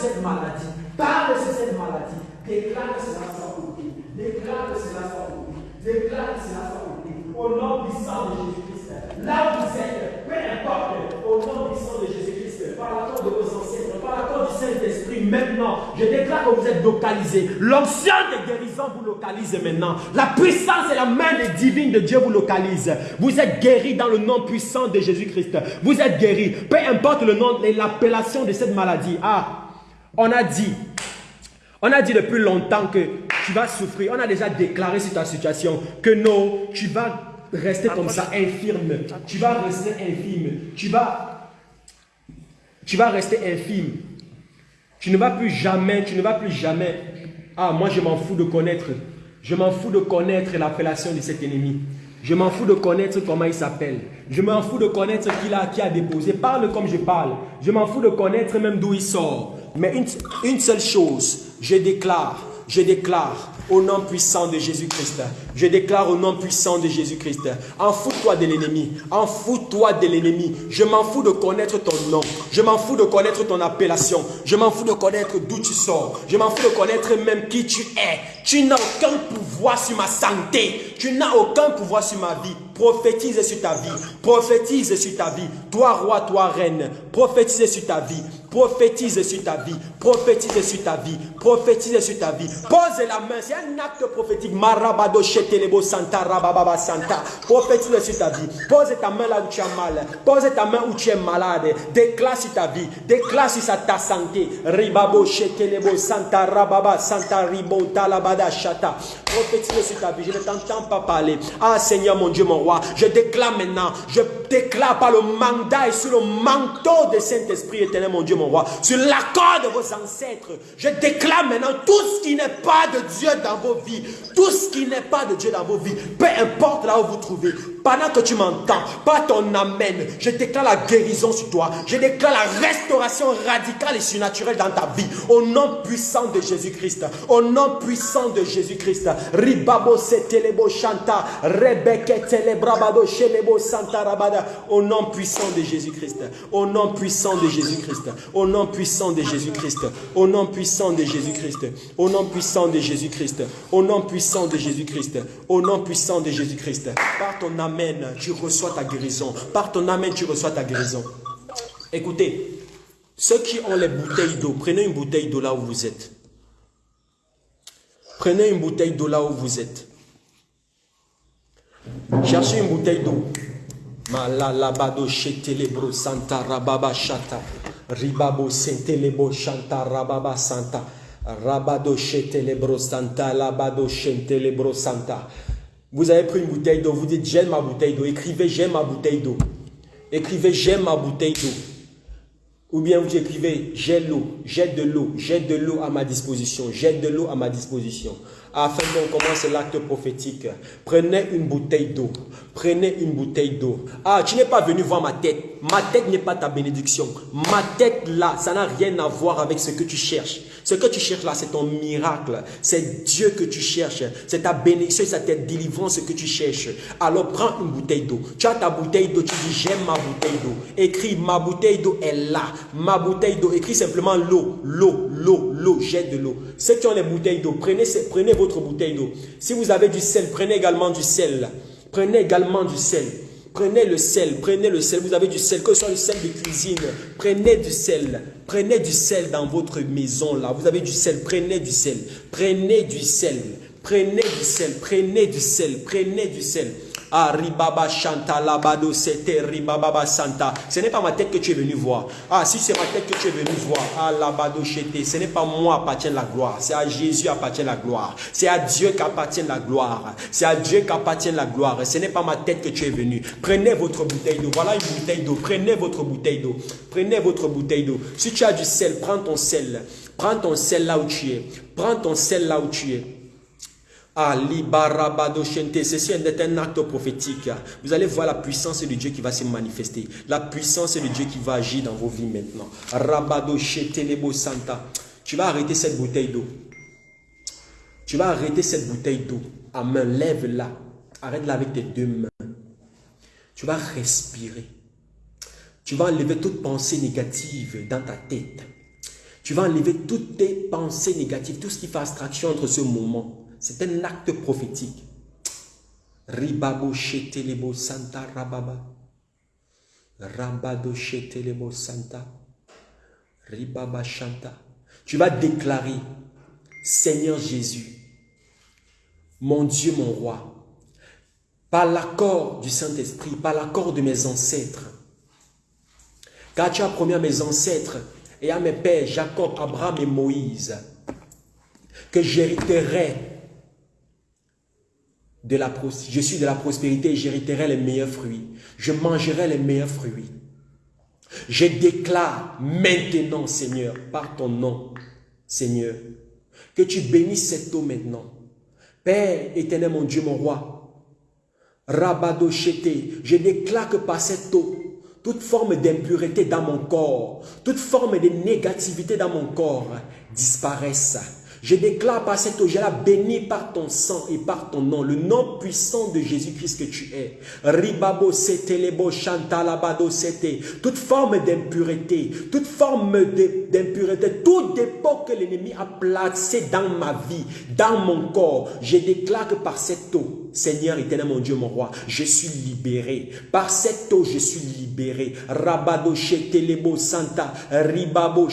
cette maladie. Parle sur cette maladie. Déclare que cela soit ôté. Déclare que cela soit ôté. Déclare que cela soit ôté. Au nom puissant de Jésus-Christ. Là où vous êtes, peu importe, au nom puissant de Jésus-Christ, par l'accord de vos ancêtres, par l'accord du Saint-Esprit, maintenant, je déclare que vous êtes localisés. L'onction des guérisons vous localise maintenant. La puissance et la main divine de Dieu vous localise. Vous êtes guéris dans le nom puissant de Jésus-Christ. Vous êtes guéris. Peu importe le nom l'appellation de cette maladie. Ah, on a dit, on a dit depuis longtemps que tu vas souffrir. On a déjà déclaré sur ta situation que non, tu vas rester comme ça, infirme. Tu vas rester infime. Tu vas, tu vas rester infime. Tu ne vas plus jamais, tu ne vas plus jamais. Ah, moi je m'en fous de connaître. Je m'en fous de connaître l'appellation de cet ennemi. Je m'en fous de connaître comment il s'appelle. Je m'en fous de connaître qui a, qui a déposé. Parle comme je parle. Je m'en fous de connaître même d'où il sort. Mais une, seule chose, je déclare, je déclare au nom puissant de Jésus-Christ. Je déclare au nom puissant de Jésus-Christ. En fous-toi de l'ennemi. En fous-toi de l'ennemi. Je m'en fous de connaître ton nom. Je m'en fous de connaître ton appellation. Je m'en fous de connaître d'où tu sors. Je m'en fous de connaître même qui tu es. Tu n'as aucun pouvoir sur ma santé. Tu n'as aucun pouvoir sur ma vie. Prophétise sur ta vie. Prophétise sur ta vie. Toi roi, toi reine. Prophétise sur ta vie. Prophétise sur ta vie. Prophétise sur ta vie. Prophétise sur ta vie. Pose la main. C'est un acte prophétique. Marabado shetelebo santa rababa santa. Prophétise sur ta vie. Pose ta main là où tu as mal. Pose ta main où tu es malade. Déclare sur ta vie. Déclare sur ta santé. Ribabo shetelebo santa rababa santa ribo talabada shata. Prophétise sur ta vie. Je ne t'entends pas parler. Ah Seigneur mon Dieu mon roi. Je déclare maintenant. Je déclare par le mandat et sur le manteau de Saint-Esprit éternel mon Dieu mon roi. Sur l'accord de vos ancêtres. Je déclare maintenant tout ce qui n'est pas de Dieu dans vos vies. Tout ce qui n'est pas de Dieu dans vos vies. Peu importe là où vous trouvez. Pendant que tu m'entends, pas ton amène, je déclare la guérison sur toi. Je déclare la restauration radicale et surnaturelle dans ta vie. Au nom puissant de Jésus-Christ. Au nom puissant de Jésus-Christ. Ribabo setelebo chanta. Rebeke telebrabado shelebo santa rabada. Au nom puissant de Jésus-Christ. Au nom puissant de Jésus-Christ. Au nom puissant de Jésus-Christ. Au nom puissant de Jésus-Christ. Au nom puissant de Jésus-Christ. Au nom puissant de Jésus-Christ. Au nom puissant de Jésus-Christ. Par ton Amen, tu reçois ta guérison. Par ton Amen, tu reçois ta guérison. Écoutez, ceux qui ont les bouteilles d'eau, prenez une bouteille d'eau là où vous êtes. Prenez une bouteille d'eau là où vous êtes. Cherchez une bouteille d'eau. Malalabado shetelebro santa rababa shata. Ribabo sentelebo shanta rababa santa. Rabado shetelebro santa labado shentelebro santa. Vous avez pris une bouteille d'eau, vous dites j'aime ma bouteille d'eau. Écrivez j'aime ma bouteille d'eau. Écrivez j'aime ma bouteille d'eau. Ou bien vous écrivez j'ai l'eau, j'ai de l'eau, j'ai de l'eau à ma disposition, j'ai de l'eau à ma disposition. Afin qu'on commence l'acte prophétique, prenez une bouteille d'eau. Prenez une bouteille d'eau. Ah, tu n'es pas venu voir ma tête. Ma tête n'est pas ta bénédiction. Ma tête là, ça n'a rien à voir avec ce que tu cherches. Ce que tu cherches là, c'est ton miracle. C'est Dieu que tu cherches. C'est ta bénédiction, c'est ta délivrance que tu cherches. Alors prends une bouteille d'eau. Tu as ta bouteille d'eau, tu dis j'aime ma bouteille d'eau. Écris ma bouteille d'eau est là. Ma bouteille d'eau. Écris simplement l'eau, l'eau, l'eau, l'eau. J'ai de l'eau. Ceux qui ont les bouteilles d'eau, prenez, prenez votre bouteille d'eau. Si vous avez du sel, prenez également du sel. Prenez également du sel. Prenez le sel, prenez le sel. Vous avez du sel, que ce soit le sel de cuisine. Prenez du sel. Prenez du sel dans votre maison là. Vous avez du sel, prenez du sel. Prenez du sel. Prenez du sel. Prenez du sel. Prenez du sel. Ah, ribaba chanta labado, c'était ribaba santa. Ce n'est pas ma tête que tu es venu voir. Ah, si c'est ma tête que tu es venu voir. Ah, labado chete. Ce n'est pas moi appartient la gloire. C'est à Jésus appartient la gloire. C'est à Dieu qu'appartient la gloire. C'est à Dieu qu'appartient la gloire. Ce n'est pas ma tête que tu es venu. Prenez votre bouteille d'eau. Voilà une bouteille d'eau. Prenez votre bouteille d'eau. Prenez votre bouteille d'eau. Si tu as du sel, prends ton sel. Prends ton sel là où tu es. Prends ton sel là où tu es. Ali. Ceci est un acte prophétique. Vous allez voir la puissance de Dieu qui va se manifester. La puissance de Dieu qui va agir dans vos vies maintenant. Rabado lebo santa. Tu vas arrêter cette bouteille d'eau. Tu vas arrêter cette bouteille d'eau. À main, lève-la. Arrête-la avec tes deux mains. Tu vas respirer. Tu vas enlever toute pensée négative dans ta tête. Tu vas enlever toutes tes pensées négatives, tout ce qui fait abstraction entre ce moment. C'est un acte prophétique. Ribabo shetelebo santa rababa. Rabado shetelebo santa. Ribaba shanta. Tu vas déclarer, Seigneur Jésus, mon Dieu, mon roi, par l'accord du Saint-Esprit, par l'accord de mes ancêtres, car tu as promis à mes ancêtres et à mes pères, Jacob, Abraham et Moïse, que j'hériterai de la je suis de la prospérité et j'hériterai les meilleurs fruits. Je mangerai les meilleurs fruits. Je déclare maintenant, Seigneur, par ton nom, Seigneur, que tu bénisses cette eau maintenant. Père éternel, mon Dieu, mon roi, Rabado je déclare que par cette eau, toute forme d'impureté dans mon corps, toute forme de négativité dans mon corps disparaisse je déclare par cette eau, je la bénis par ton sang et par ton nom, le nom puissant de Jésus-Christ que tu es. Ribabo setelebo chantalabado sete. Toute forme d'impureté, toute forme d'impureté, tout dépôt que l'ennemi a placé dans ma vie, dans mon corps, je déclare que par cette eau, Seigneur éternel, mon Dieu, mon roi, je suis libéré. Par cette eau, je suis libéré. Rabado santa, ribabo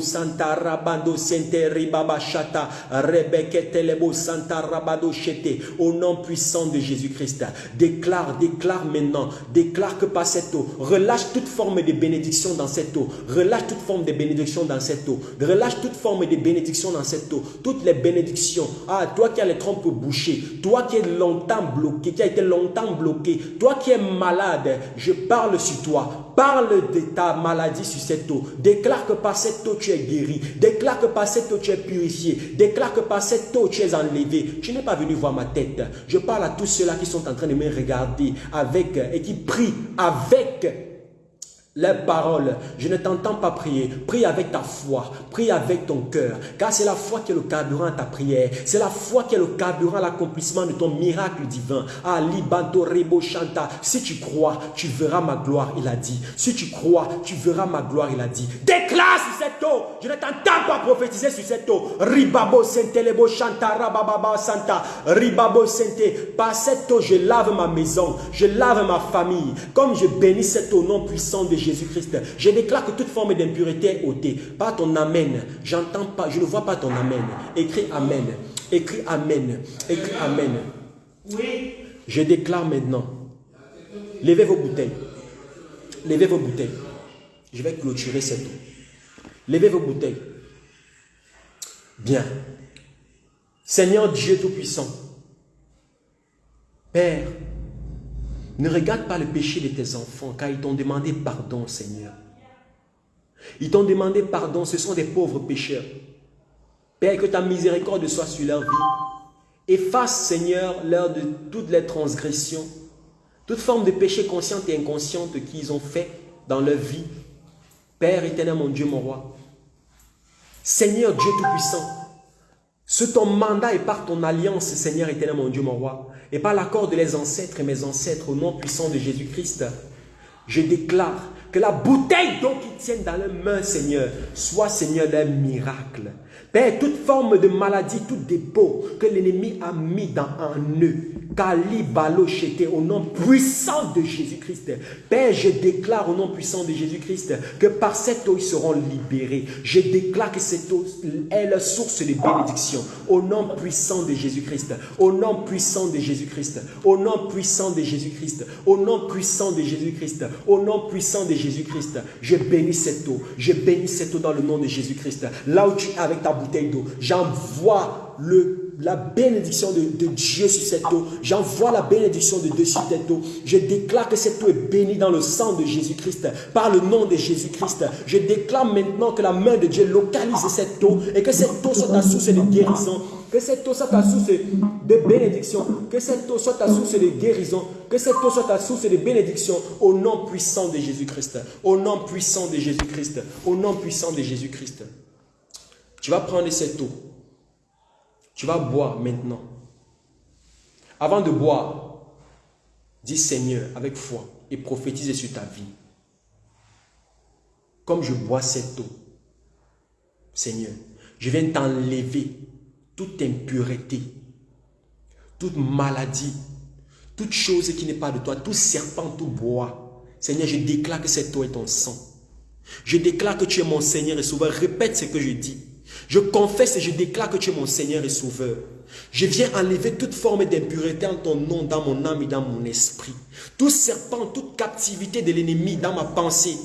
santa, rabado sente, ribaba shata, rebeketelebo santa, rabado shete. Au nom puissant de Jésus-Christ, déclare, déclare maintenant, déclare que par cette eau, relâche toute forme de bénédiction dans cette eau. Relâche toute forme de bénédiction dans cette eau. Relâche toute forme de bénédiction dans cette eau. Toutes les bénédictions. Ah, toi qui as les trompes bouchées, toi qui es longtemps bloqué, qui a été longtemps bloqué, toi qui es malade, je parle sur toi. Parle de ta maladie sur cette eau. Déclare que par cette eau tu es guéri. Déclare que par cette eau tu es purifié. Déclare que par cette eau tu es enlevé. Tu n'es pas venu voir ma tête. Je parle à tous ceux-là qui sont en train de me regarder avec et qui prient avec les paroles. Je ne t'entends pas prier. Prie avec ta foi. Prie avec ton cœur. Car c'est la foi qui est le carburant à ta prière. C'est la foi qui est le carburant à l'accomplissement de ton miracle divin. Ah, libanto rebo chanta. Si tu crois, tu verras ma gloire, il a dit. Si tu crois, tu verras ma gloire, il a dit. Déclare sur cette eau. Je ne t'entends pas prophétiser sur cette eau. Ribabo sente lebo chanta rababa santa. Ribabo sente. Par cette eau, je lave ma maison. Je lave ma famille. Comme je bénis cette eau nom puissant de Jésus-Christ. Je déclare que toute forme d'impureté est ôtée. Pas ton Amen. J'entends pas, je ne vois pas ton Amen. Écris Amen. Écris Amen. Écris Amen. Oui. Je déclare maintenant. Levez vos bouteilles. Levez vos bouteilles. Je vais clôturer cette eau. Levez vos bouteilles. Bien. Seigneur Dieu Tout-Puissant. Père, ne regarde pas le péché de tes enfants, car ils t'ont demandé pardon, Seigneur. Ils t'ont demandé pardon, ce sont des pauvres pécheurs. Père, que ta miséricorde soit sur leur vie. Efface, Seigneur, l'heure de toutes les transgressions, toute forme de péché consciente et inconsciente qu'ils ont fait dans leur vie. Père éternel, mon Dieu, mon roi. Seigneur Dieu Tout-Puissant, sous ton mandat et par ton alliance, Seigneur éternel, mon Dieu, mon roi, et par l'accord de les ancêtres et mes ancêtres, au nom puissant de Jésus-Christ, je déclare que la bouteille dont ils tiennent dans leurs mains, Seigneur, soit, Seigneur, un miracle. Père, toute forme de maladie, tout dépôt que l'ennemi a mis dans un nœud, Kali au nom puissant de Jésus-Christ. Père, je déclare au nom puissant de Jésus-Christ que par cette eau, ils seront libérés. Je déclare que cette eau est la source de bénédiction. Au nom puissant de Jésus-Christ. Au nom puissant de Jésus-Christ. Au nom puissant de Jésus-Christ. Au nom puissant de Jésus-Christ. Au nom puissant de Jésus-Christ. Je bénis cette eau. Je bénis cette eau dans le nom de Jésus-Christ. Là où tu es avec ta bouteille d'eau, j'envoie le la bénédiction de, Dieu sur cette eau. J'envoie la bénédiction de Dieu sur cette eau. Je déclare que cette eau est bénie dans le sang de Jésus-Christ, par le nom de Jésus-Christ. Je déclare maintenant que la main de Dieu localise cette eau et que cette eau soit ta source de guérison. Que cette eau soit ta source de bénédiction. Que cette eau soit ta source de guérison. Que cette eau soit ta source de bénédiction au nom puissant de Jésus-Christ. Au nom puissant de Jésus-Christ. Au nom puissant de Jésus-Christ. Tu vas prendre cette eau. Tu vas boire maintenant. Avant de boire, dis Seigneur avec foi et prophétise sur ta vie. Comme je bois cette eau, Seigneur, je viens t'enlever toute impureté, toute maladie, toute chose qui n'est pas de toi, tout serpent, tout bois. Seigneur, je déclare que c'est toi et ton sang. Je déclare que tu es mon Seigneur et Sauveur. Répète ce que je dis. Je confesse et je déclare que tu es mon Seigneur et Sauveur. Je viens enlever toute forme d'impureté en ton nom, dans mon âme et dans mon esprit. Tout serpent, toute captivité de l'ennemi dans ma pensée.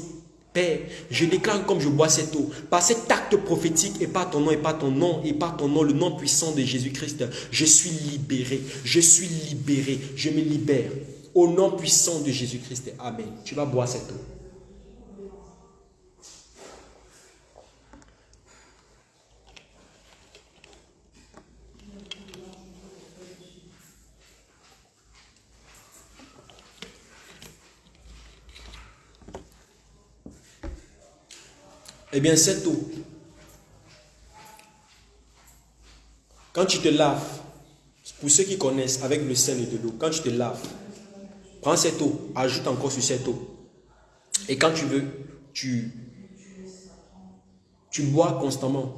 Père, je déclare comme je bois cette eau, par cet acte prophétique et par ton nom et par ton nom et par ton nom, le nom puissant de Jésus-Christ, je suis libéré, je suis libéré, je me libère. Au nom puissant de Jésus-Christ. Amen. Tu vas boire cette eau. Eh bien, cette eau, quand tu te laves, pour ceux qui connaissent avec le sel et de l'eau, quand tu te laves, prends cette eau, ajoute encore sur cette eau. Et quand tu veux, tu, bois constamment.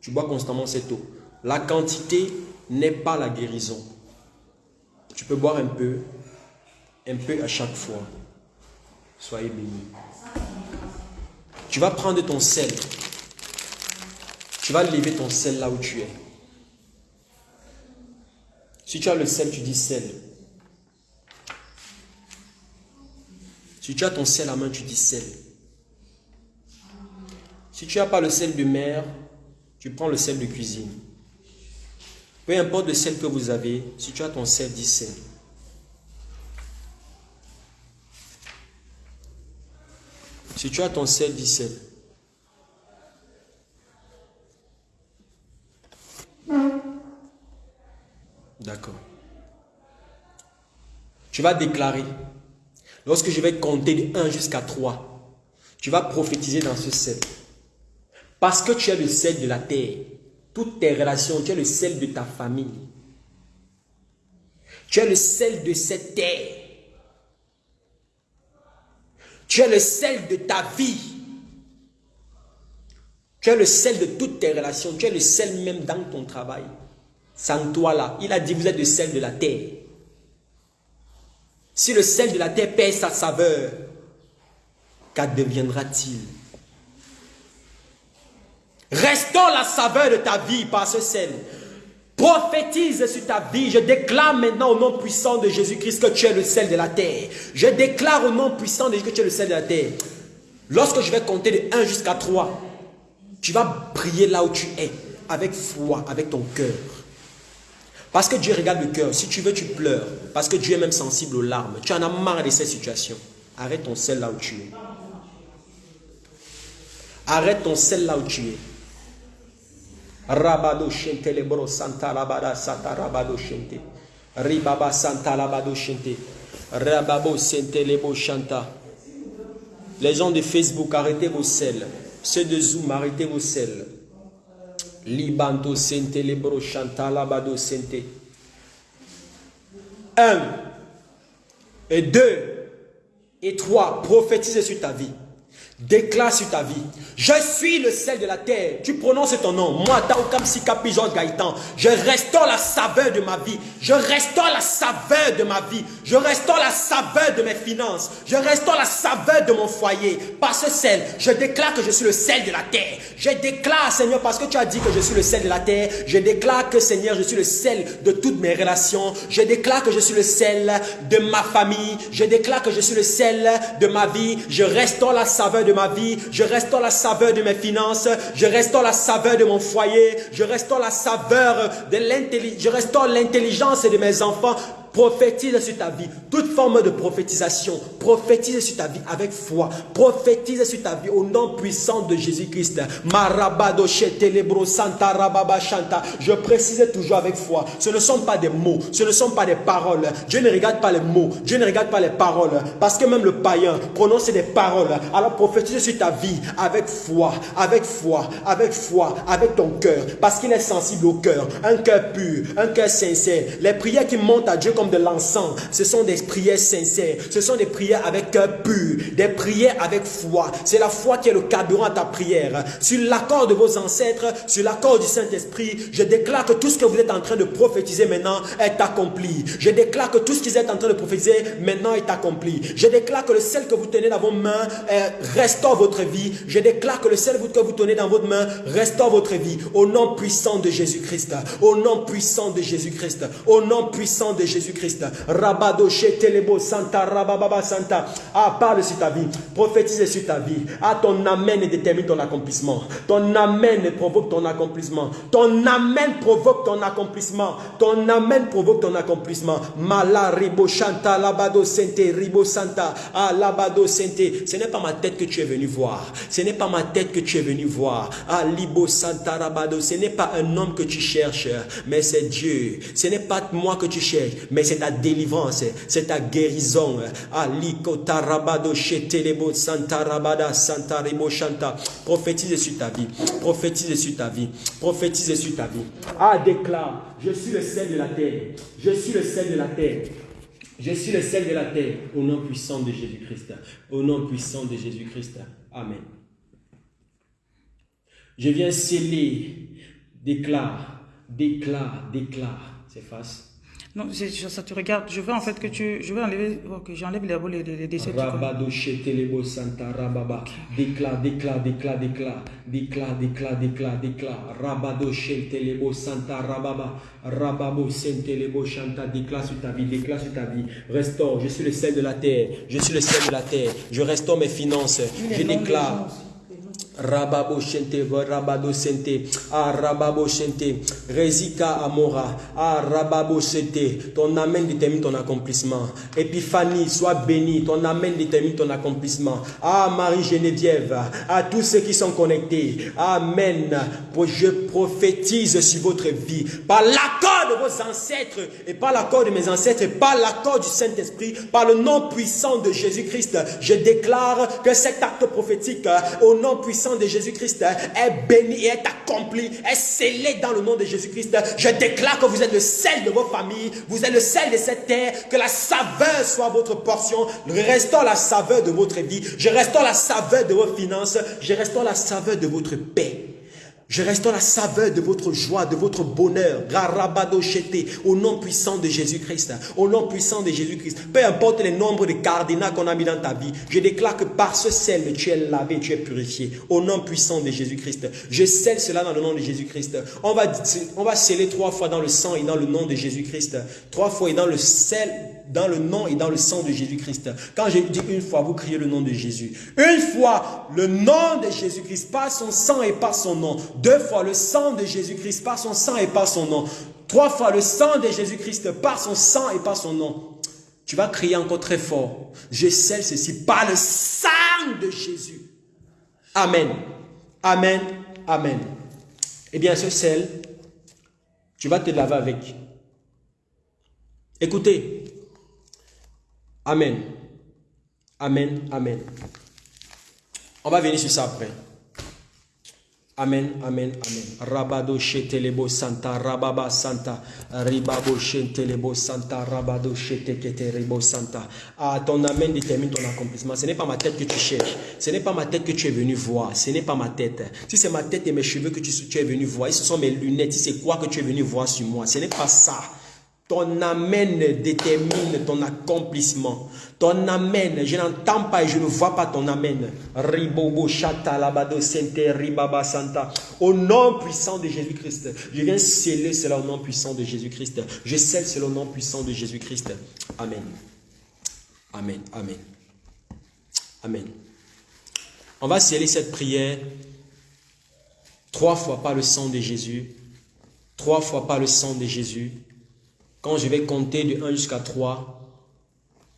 Tu bois constamment cette eau. La quantité n'est pas la guérison. Tu peux boire un peu, un peu à chaque fois. Soyez bénis. Tu vas prendre ton sel. Tu vas lever ton sel là où tu es. Si tu as le sel, tu dis sel. Si tu as ton sel à main, tu dis sel. Si tu n'as pas le sel de mer, tu prends le sel de cuisine. Peu importe le sel que vous avez, si tu as ton sel, dis sel. Si tu as ton sel, dis sel. D'accord. Tu vas déclarer. Lorsque je vais compter de 1 jusqu'à 3, tu vas prophétiser dans ce sel. Parce que tu es le sel de la terre. Toutes tes relations, tu es le sel de ta famille. Tu es le sel de cette terre. Tu es le sel de ta vie. Tu es le sel de toutes tes relations. Tu es le sel même dans ton travail. Sans toi là. Il a dit, vous êtes le sel de la terre. Si le sel de la terre perd sa saveur, qu'addeviendra-t-il? Restons la saveur de ta vie par ce sel. Prophétise sur ta vie. Je déclare maintenant au nom puissant de Jésus-Christ que tu es le sel de la terre. Je déclare au nom puissant de Jésus que tu es le sel de la terre. Lorsque je vais compter de 1 jusqu'à 3, tu vas prier là où tu es, avec foi, avec ton cœur. Parce que Dieu regarde le cœur. Si tu veux, tu pleures. Parce que Dieu est même sensible aux larmes. Tu en as marre de ces situations. Arrête ton sel là où tu es. Arrête ton sel là où tu es. Rabado shente lebro santa labada santa rabado shente. Ribaba santa labado shente. Rababo sente lebo chanta. Les gens de Facebook, arrêtez vos sels. Ceux de Zoom, arrêtez vos sels. Libanto sente lebro chanta labado sente. Un. Et deux. Et trois. Prophétise sur ta vie. Déclare sur ta vie. Je suis le sel de la terre. Tu prononces ton nom. Moi, Taokam Sikapi Georges Gaëtan. Je restaure la saveur de ma vie. Je restaure la saveur de ma vie. Je restaure la saveur de mes finances. Je restaure la saveur de mon foyer. Par ce sel, je déclare que je suis le sel de la terre. Je déclare, Seigneur, parce que tu as dit que je suis le sel de la terre. Je déclare que, Seigneur, je suis le sel de toutes mes relations. Je déclare que je suis le sel de ma famille. Je déclare que je suis le sel de ma vie. Je restaure la saveur de ma vie, je restaure la saveur de mes finances, je restaure la saveur de mon foyer, je restaure la saveur de l'intelligence, je restaure l'intelligence de mes enfants, prophétise sur ta vie. Toute forme de prophétisation, prophétise sur ta vie avec foi. Prophétise sur ta vie au nom puissant de Jésus-Christ. Je précise toujours avec foi. Ce ne sont pas des mots, ce ne sont pas des paroles. Dieu ne regarde pas les mots, Dieu ne regarde pas les paroles. Parce que même le païen prononce des paroles. Alors prophétise sur ta vie avec foi, avec foi, avec foi, avec ton cœur. Parce qu'il est sensible au cœur. Un cœur pur, un cœur sincère. Les prières qui montent à Dieu de l'encens. Ce sont des prières sincères. Ce sont des prières avec cœur pur. Des prières avec foi. C'est la foi qui est le carburant à ta prière. Sur l'accord de vos ancêtres, sur l'accord du Saint-Esprit, je déclare que tout ce que vous êtes en train de prophétiser maintenant est accompli. Je déclare que tout ce qu'ils êtes en train de prophétiser maintenant est accompli. Je déclare que le sel que vous tenez dans vos mains restaure votre vie. Je déclare que le sel que vous tenez dans votre main restaure votre vie. Au nom puissant de Jésus-Christ. Au nom puissant de Jésus-Christ. Au nom puissant de Jésus-Christ. Rabado Telebo Santa Rababa Santa. Ah, parle sur ta vie. Prophétise sur ta vie. Ah, ton amen détermine ton accomplissement. Ton amen provoque ton accomplissement. Ton amen provoque ton accomplissement. Ton amen provoque ton accomplissement. Mala ribo chanta labado sente ribo santa. Ah, labado sente. Ce n'est pas ma tête que tu es venu voir. Ce n'est pas ma tête que tu es venu voir. Ah, libo santa rabado. Ce n'est pas un homme que tu cherches, mais c'est Dieu. Ce n'est pas moi que tu cherches, mais c'est ta délivrance, c'est ta guérison. Prophétise sur ta vie. Prophétise sur ta vie. Prophétise sur ta vie. Ah, déclare, je suis le sel de la terre. Je suis le sel de la terre. Je suis le sel de la terre. Au nom puissant de Jésus-Christ. Au nom puissant de Jésus-Christ. Amen. Je viens sceller. Déclare, déclare, déclare. C'est face. Non, ça te regarde. Je veux en fait que tu. Je veux enlever. que j'enlève les, les, les décès. Rabado Shetelebo Santa Rababa. Déclare, déclare, déclare, déclare. Déclare, déclare, déclare, déclare. Rabado Shetelebo Santa Rababa. Rababo Sentelebo Shanta. Déclare sur ta vie, déclare sur ta vie. Restaure. Je suis le sel de la terre. Je suis le sel de la terre. Je restaure mes finances. Je déclare. Rababo Shente, Rabado Sente, Ah Rababo Shente, Rezika Amora, Ah Rababo Sente, ton amen détermine ton accomplissement. Épiphanie, sois béni, ton amen détermine ton accomplissement. Ah Marie Geneviève, à tous ceux qui sont connectés, Amen. Je prophétise sur votre vie, par l'accord de vos ancêtres, et par l'accord de mes ancêtres, et par l'accord du Saint-Esprit, par le nom puissant de Jésus-Christ, je déclare que cet acte prophétique, au nom puissant de Jésus-Christ est béni et est accompli, est scellé dans le nom de Jésus-Christ. Je déclare que vous êtes le sel de vos familles, vous êtes le sel de cette terre, que la saveur soit votre portion. Restaure la saveur de votre vie, je restaure la saveur de vos finances, je restaure la saveur de votre paix. Je restaure la saveur de votre joie, de votre bonheur. Au nom puissant de Jésus-Christ. Au nom puissant de Jésus-Christ. Peu importe les nombres de cardinats qu'on a mis dans ta vie. Je déclare que par ce sel, tu es lavé, tu es purifié. Au nom puissant de Jésus-Christ. Je scelle cela dans le nom de Jésus-Christ. On va, on va sceller trois fois dans le sang et dans le nom de Jésus-Christ. Trois fois et dans le sel dans le nom et dans le sang de Jésus-Christ. Quand je dis une fois, vous criez le nom de Jésus. Une fois, le nom de Jésus-Christ, par son sang et par son nom. Deux fois, le sang de Jésus-Christ, par son sang et par son nom. Trois fois, le sang de Jésus-Christ, par son sang et par son nom. Tu vas crier encore très fort. Je scelle ceci par le sang de Jésus. Amen. Amen. Amen. Eh bien, ce sel, tu vas te laver avec. Écoutez, Amen. Amen. Amen. On va venir sur ça après. Amen, amen, amen. Rabado shetelebo santa, rababa santa, ribabo shetelebo santa, rabado shetekete santa. Ah, ton amen détermine ton accomplissement. Ce n'est pas ma tête que tu cherches. Ce n'est pas ma tête que tu es venu voir. Ce n'est pas ma tête. Si c'est ma tête et mes cheveux que tu, es venu voir, ce sont mes lunettes, c'est quoi que tu es venu voir sur moi, ce n'est pas ça. Ton amen détermine ton accomplissement. Ton amen, je n'entends pas et je ne vois pas ton amen. Ribobo chata labado sente ribaba santa. Au nom puissant de Jésus-Christ. Je viens sceller cela au nom puissant de Jésus-Christ. Je scelle cela au nom puissant de Jésus-Christ. Amen. Amen. Amen. Amen. On va sceller cette prière trois fois par le sang de Jésus. Trois fois par le sang de Jésus. Quand je vais compter de 1 jusqu'à 3,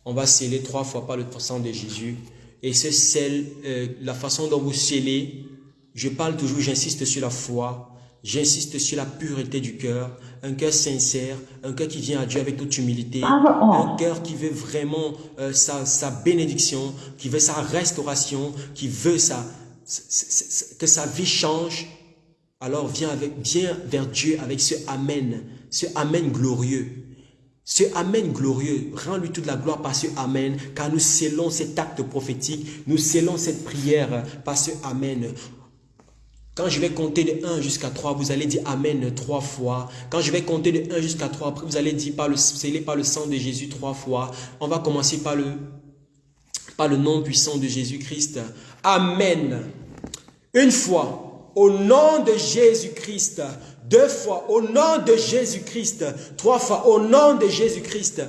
on va sceller trois fois par le sang de Jésus. Et ce sel, euh, la façon dont vous scellez, je parle toujours, j'insiste sur la foi, j'insiste sur la pureté du cœur, un cœur sincère, un cœur qui vient à Dieu avec toute humilité, un cœur qui veut vraiment euh, sa, bénédiction, qui veut sa restauration, qui veut sa, que sa vie change. Alors viens, avec, viens vers Dieu avec ce Amen ce Amen glorieux. Ce Amen glorieux, rends-lui toute la gloire par ce Amen, car nous scellons cet acte prophétique, nous scellons cette prière par ce Amen. Quand je vais compter de 1 jusqu'à 3, vous allez dire Amen trois fois. Quand je vais compter de 1 jusqu'à 3, après vous allez dire par le, scellé par le sang de Jésus trois fois. On va commencer par le, par le nom puissant de Jésus-Christ. Amen. Une fois, au nom de Jésus-Christ. Deux fois, au nom de Jésus-Christ. Trois fois, au nom de Jésus-Christ.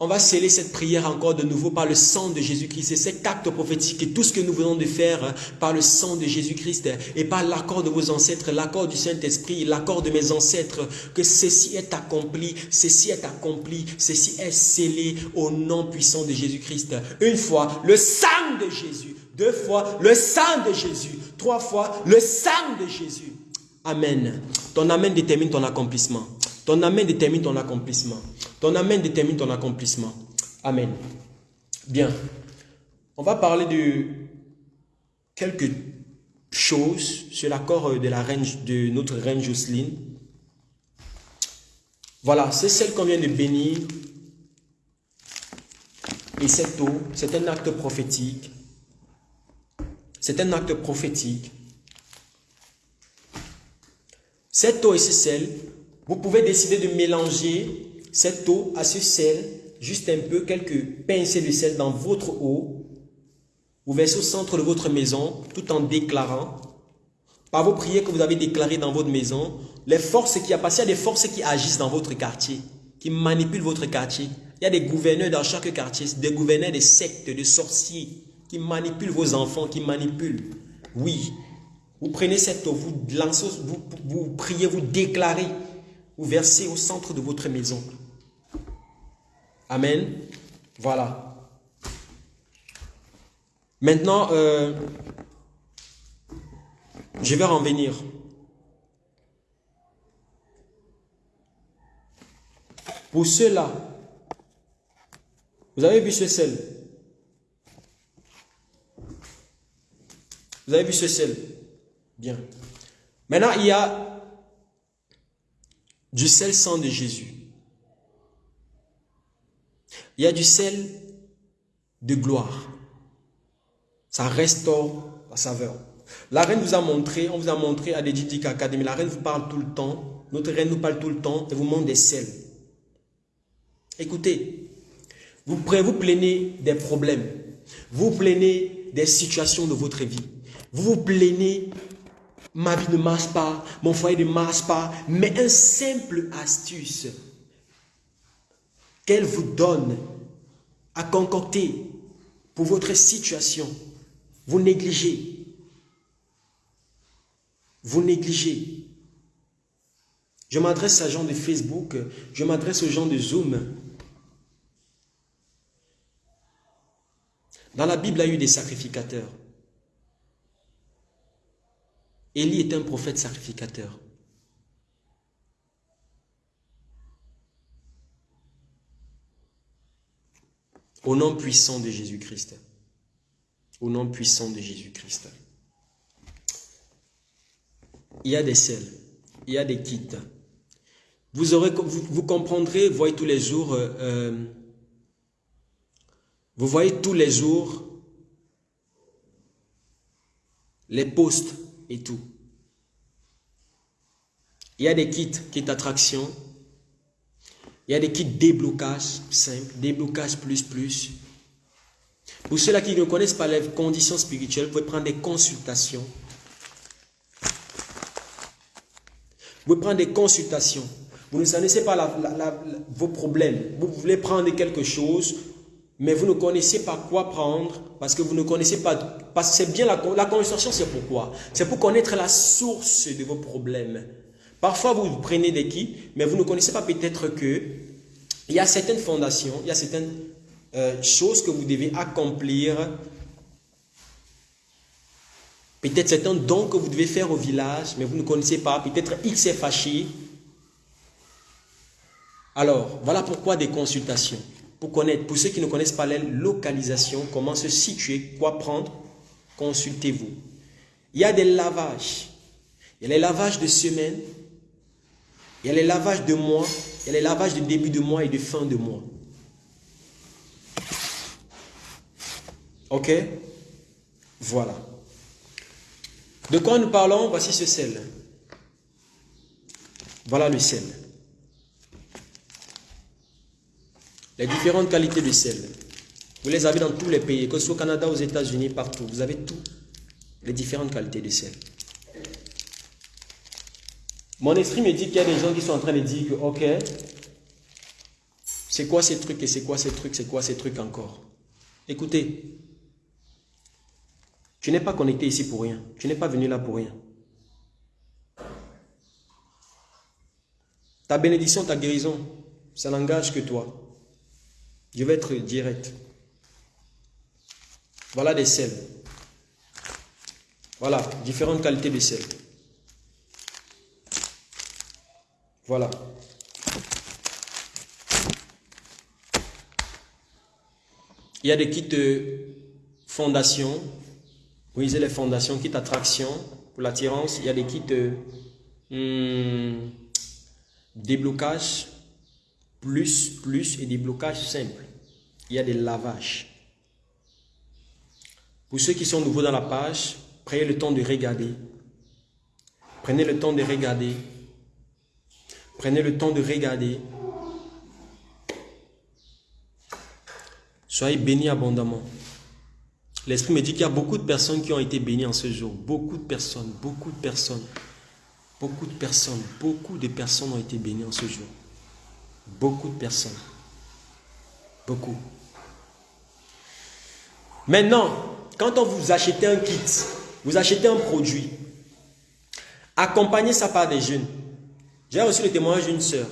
On va sceller cette prière encore de nouveau par le sang de Jésus-Christ. C'est cet acte prophétique et tout ce que nous venons de faire hein, par le sang de Jésus-Christ et par l'accord de vos ancêtres, l'accord du Saint-Esprit, l'accord de mes ancêtres, que ceci est accompli, ceci est accompli, ceci est scellé au nom puissant de Jésus-Christ. Une fois, le sang de Jésus. Deux fois, le sang de Jésus. Trois fois, le sang de Jésus. Amen. Ton Amen détermine ton accomplissement. Ton Amen détermine ton accomplissement. Ton Amen détermine ton accomplissement. Amen. Bien. On va parler de quelques choses sur l'accord de, la reine, de notre reine Jocelyne. Voilà, c'est celle qu'on vient de bénir. Et cette eau, c'est un acte prophétique. C'est un acte prophétique. Cette eau et ce sel, vous pouvez décider de mélanger cette eau à ce sel, juste un peu, quelques pincées de sel dans votre eau. Vous versez au centre de votre maison tout en déclarant, par vos prières que vous avez déclarées dans votre maison, les forces qui passé, il y a des forces qui agissent dans votre quartier, qui manipulent votre quartier. Il y a des gouverneurs dans chaque quartier, des gouverneurs des sectes, de sorciers, qui manipulent vos enfants, qui manipulent. Oui, vous prenez cette eau, vous lancez, vous, vous priez, vous déclarez, vous versez au centre de votre maison. Amen. Voilà. Maintenant, euh, je vais en venir. Pour ceux-là, vous avez vu ce sel? Vous avez vu ce sel? Bien. Maintenant, il y a du sel sang de Jésus. Il y a du sel de gloire. Ça restaure la saveur. La reine vous a montré, on vous a montré à l'Édidic Academy, la reine vous parle tout le temps, notre reine nous parle tout le temps et vous montre des sels. Écoutez, vous, vous plaignez des problèmes, vous plaignez des situations de votre vie, vous vous plaignez, ma vie ne marche pas, mon foyer ne marche pas, mais un simple astuce, qu'elle vous donne à concocter pour votre situation, vous négligez. Vous négligez. Je m'adresse à gens de Facebook, je m'adresse aux gens de Zoom. Dans la Bible, il y a eu des sacrificateurs. Élie est un prophète sacrificateur. Au nom puissant de Jésus-Christ. Au nom puissant de Jésus-Christ. Il y a des sels, il y a des kits. Vous, aurez, vous, comprendrez, vous voyez tous les jours, euh, euh, vous voyez tous les jours les posts et tout. Il y a des kits, kits d'attraction, il y a des kits déblocage simple, déblocage plus plus. Pour ceux-là qui ne connaissent pas les conditions spirituelles, vous pouvez prendre des consultations. Vous pouvez prendre des consultations. Vous ne connaissez pas vos problèmes. Vous voulez prendre quelque chose, mais vous ne connaissez pas quoi prendre parce que vous ne connaissez pas. Parce que c'est bien la, la consultation, c'est pourquoi? C'est pour connaître la source de vos problèmes. Parfois, vous prenez des kits, mais vous ne connaissez pas peut-être que il y a certaines fondations, il y a certaines euh, choses que vous devez accomplir. Peut-être c'est un don que vous devez faire au village, mais vous ne connaissez pas. Peut-être X est fâché. Alors, voilà pourquoi des consultations. Pour connaître, pour ceux qui ne connaissent pas la localisation, comment se situer, quoi prendre, consultez-vous. Il y a des lavages. Il y a les lavages de semaine, Il y a les lavages de mois, il y a les lavages de début de mois et de fin de mois. Ok? Voilà. De quoi nous parlons? Voici ce sel. Voilà le sel. Les différentes qualités de sel. Vous les avez dans tous les pays, que ce soit au Canada, aux États-Unis, partout. Vous avez tout. Les différentes qualités de sel. Mon esprit me dit qu'il y a des gens qui sont en train de dire que, ok, c'est quoi ces trucs et c'est quoi ces trucs, c'est quoi ces trucs encore? Écoutez, tu n'es pas connecté ici pour rien. Tu n'es pas venu là pour rien. Ta bénédiction, ta guérison, ça n'engage que toi. Je vais être direct. Voilà des sels. Voilà, différentes qualités de sel. Voilà. Il y a des kits de fondation. Vous lisez les fondations, kits attraction pour l'attirance. Il y a des kits de hmm, déblocage plus, plus et des blocages simples. Il y a des lavages. Pour ceux qui sont nouveaux dans la page, prenez le temps de regarder. Prenez le temps de regarder. Prenez le temps de regarder. Soyez bénis abondamment. L'Esprit me dit qu'il y a beaucoup de personnes qui ont été bénies en ce jour. Beaucoup de personnes, beaucoup de personnes. Beaucoup de personnes, beaucoup de personnes ont été bénies en ce jour. Beaucoup de personnes. Beaucoup. Maintenant, quand on vous achète un kit, vous achetez un produit, accompagnez ça par des jeunes. J'ai reçu le témoignage d'une sœur.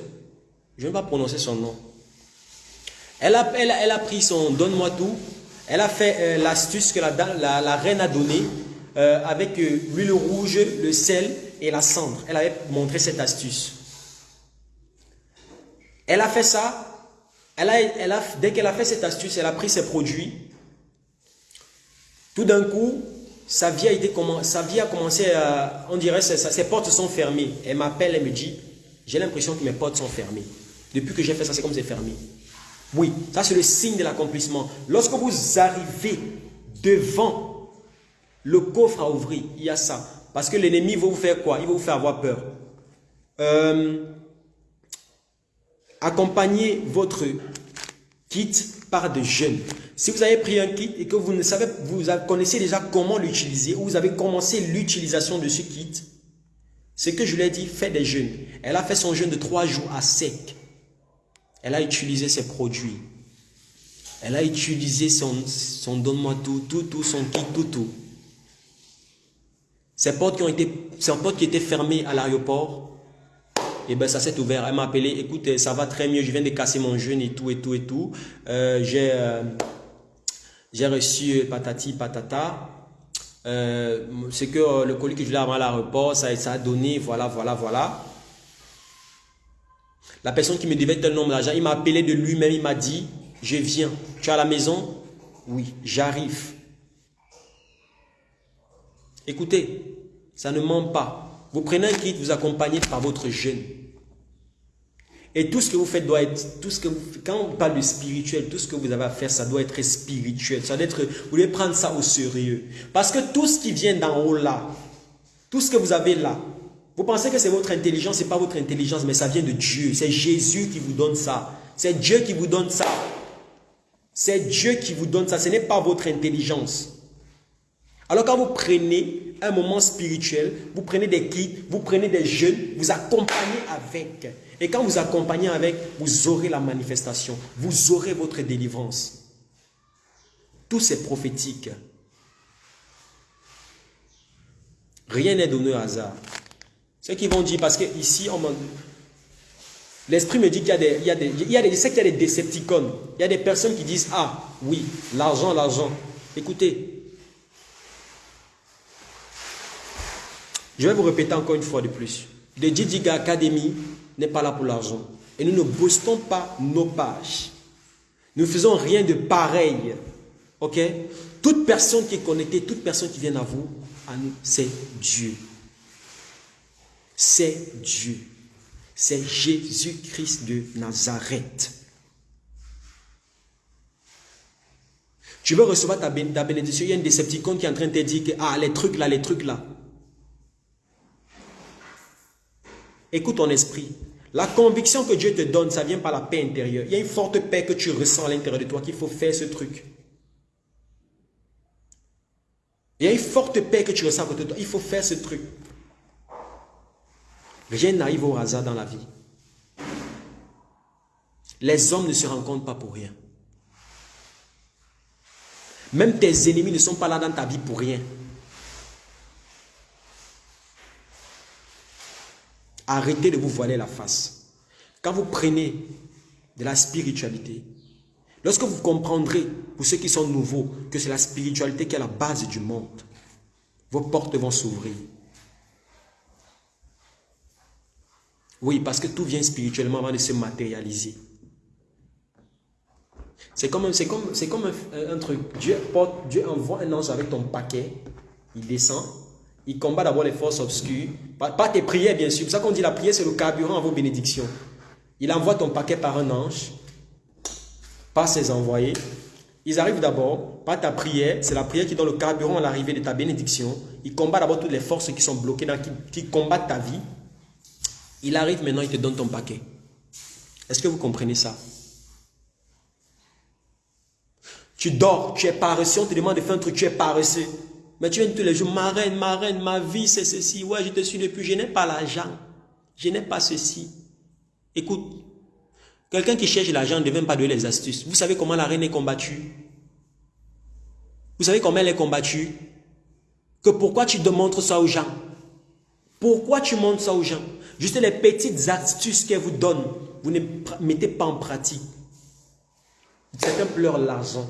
Je ne vais pas prononcer son nom. Elle a, pris son donne-moi tout. Elle a fait euh, l'astuce que la, la, reine a donnée euh, avec euh, l'huile rouge, le sel et la cendre. Elle avait montré cette astuce. Elle a fait ça. Elle a, elle a, dès qu'elle a fait cette astuce, elle a pris ses produits. Tout d'un coup, sa vie a, commencé à... On dirait que ses portes sont fermées. Elle m'appelle, elle me dit, j'ai l'impression que mes portes sont fermées. Depuis que j'ai fait ça, c'est comme c'est fermé. Oui, ça c'est le signe de l'accomplissement. Lorsque vous arrivez devant le coffre à ouvrir, il y a ça. Parce que l'ennemi va vous faire quoi? Il va vous faire avoir peur. Euh, accompagnez votre kit par de jeunes. Si vous avez pris un kit et que vous ne savez, vous connaissez déjà comment l'utiliser ou vous avez commencé l'utilisation de ce kit, ce que je lui ai dit, faites des jeûnes. Elle a fait son jeûne de trois jours à sec. Elle a utilisé ses produits. Elle a utilisé son, son donne-moi tout, tout, tout, son kit, tout, tout. Été, ces portes qui étaient fermées à l'aéroport, et eh ben ça s'est ouvert. Elle m'a appelé, écoute, ça va très mieux, je viens de casser mon jeûne et tout, et tout, et tout. Euh, j'ai euh, j'ai reçu patati patata. Euh, c'est que le colis que je voulais avoir à l'aéroport, ça, ça a donné, voilà, voilà, voilà. La personne qui me devait tel nombre d'argent, il m'a appelé de lui-même, il m'a dit, je viens. Tu es à la maison Oui, j'arrive. Écoutez, ça ne ment pas. Vous prenez un kit, vous accompagnez par votre jeûne. Et tout ce que vous faites doit être, tout ce que quand on parle de spirituel, tout ce que vous avez à faire, ça doit être spirituel. Ça doit être, vous devez prendre ça au sérieux. Parce que tout ce qui vient d'en haut là, tout ce que vous avez là, vous pensez que c'est votre intelligence, ce n'est pas votre intelligence, mais ça vient de Dieu. C'est Jésus qui vous donne ça. C'est Dieu qui vous donne ça. C'est Dieu qui vous donne ça. Ce n'est pas votre intelligence. Alors quand vous prenez un moment spirituel, vous prenez des kits, vous prenez des jeunes, vous accompagnez avec. Et quand vous accompagnez avec, vous aurez la manifestation. Vous aurez votre délivrance. Tout c'est prophétique. Rien n'est donné au hasard. Ceux qui vont dire, parce que ici, l'esprit me dit qu'il y a des, y y a des, il y a des décepticons. Il y a des personnes qui disent, ah oui, l'argent, l'argent. Écoutez, je vais vous répéter encore une fois de plus. The Didiga Academy n'est pas là pour l'argent. Et nous ne boostons pas nos pages. Nous ne faisons rien de pareil. Ok? Toute personne qui est connectée, toute personne qui vient à vous, à nous, c'est Dieu c'est Dieu. C'est Jésus-Christ de Nazareth. Tu veux recevoir ta, bénédiction, il y a un décepticon qui est en train de te dire que, ah, les trucs là, les trucs là. Écoute ton esprit. La conviction que Dieu te donne, ça vient par la paix intérieure. Il y a une forte paix que tu ressens à l'intérieur de toi qu'il faut faire ce truc. Il y a une forte paix que tu ressens à côté de toi. Il faut faire ce truc. Rien n'arrive au hasard dans la vie. Les hommes ne se rencontrent pas pour rien. Même tes ennemis ne sont pas là dans ta vie pour rien. Arrêtez de vous voiler la face. Quand vous prenez de la spiritualité, lorsque vous comprendrez, pour ceux qui sont nouveaux, que c'est la spiritualité qui est la base du monde, vos portes vont s'ouvrir. Oui, parce que tout vient spirituellement avant de se matérialiser. C'est comme, comme, un, truc. Dieu, Dieu envoie un ange avec ton paquet. Il descend. Il combat d'abord les forces obscures. Pas, tes prières, bien sûr. C'est pour ça qu'on dit la prière, c'est le carburant à vos bénédictions. Il envoie ton paquet par un ange, par ses envoyés. Ils arrivent d'abord, par ta prière, c'est la prière qui donne le carburant à l'arrivée de ta bénédiction. Il combat d'abord toutes les forces qui sont bloquées, dans, qui, qui combattent ta vie. Il arrive maintenant, il te donne ton paquet. Est-ce que vous comprenez ça? Tu dors, tu es paresseux, on te demande de faire un truc, tu es paresseux. Mais tu viens tous les jours, ma reine, ma reine, ma vie c'est ceci. Ouais, je te suis depuis, je n'ai pas l'argent. Je n'ai pas ceci. Écoute, quelqu'un qui cherche l'argent ne devient pas donner les astuces. Vous savez comment la reine est combattue? Vous savez comment elle est combattue? Que pourquoi tu montres ça aux gens? Pourquoi tu montres ça aux gens? Juste les petites astuces qu'elle vous donne, vous ne mettez pas en pratique. Certains pleurent l'argent.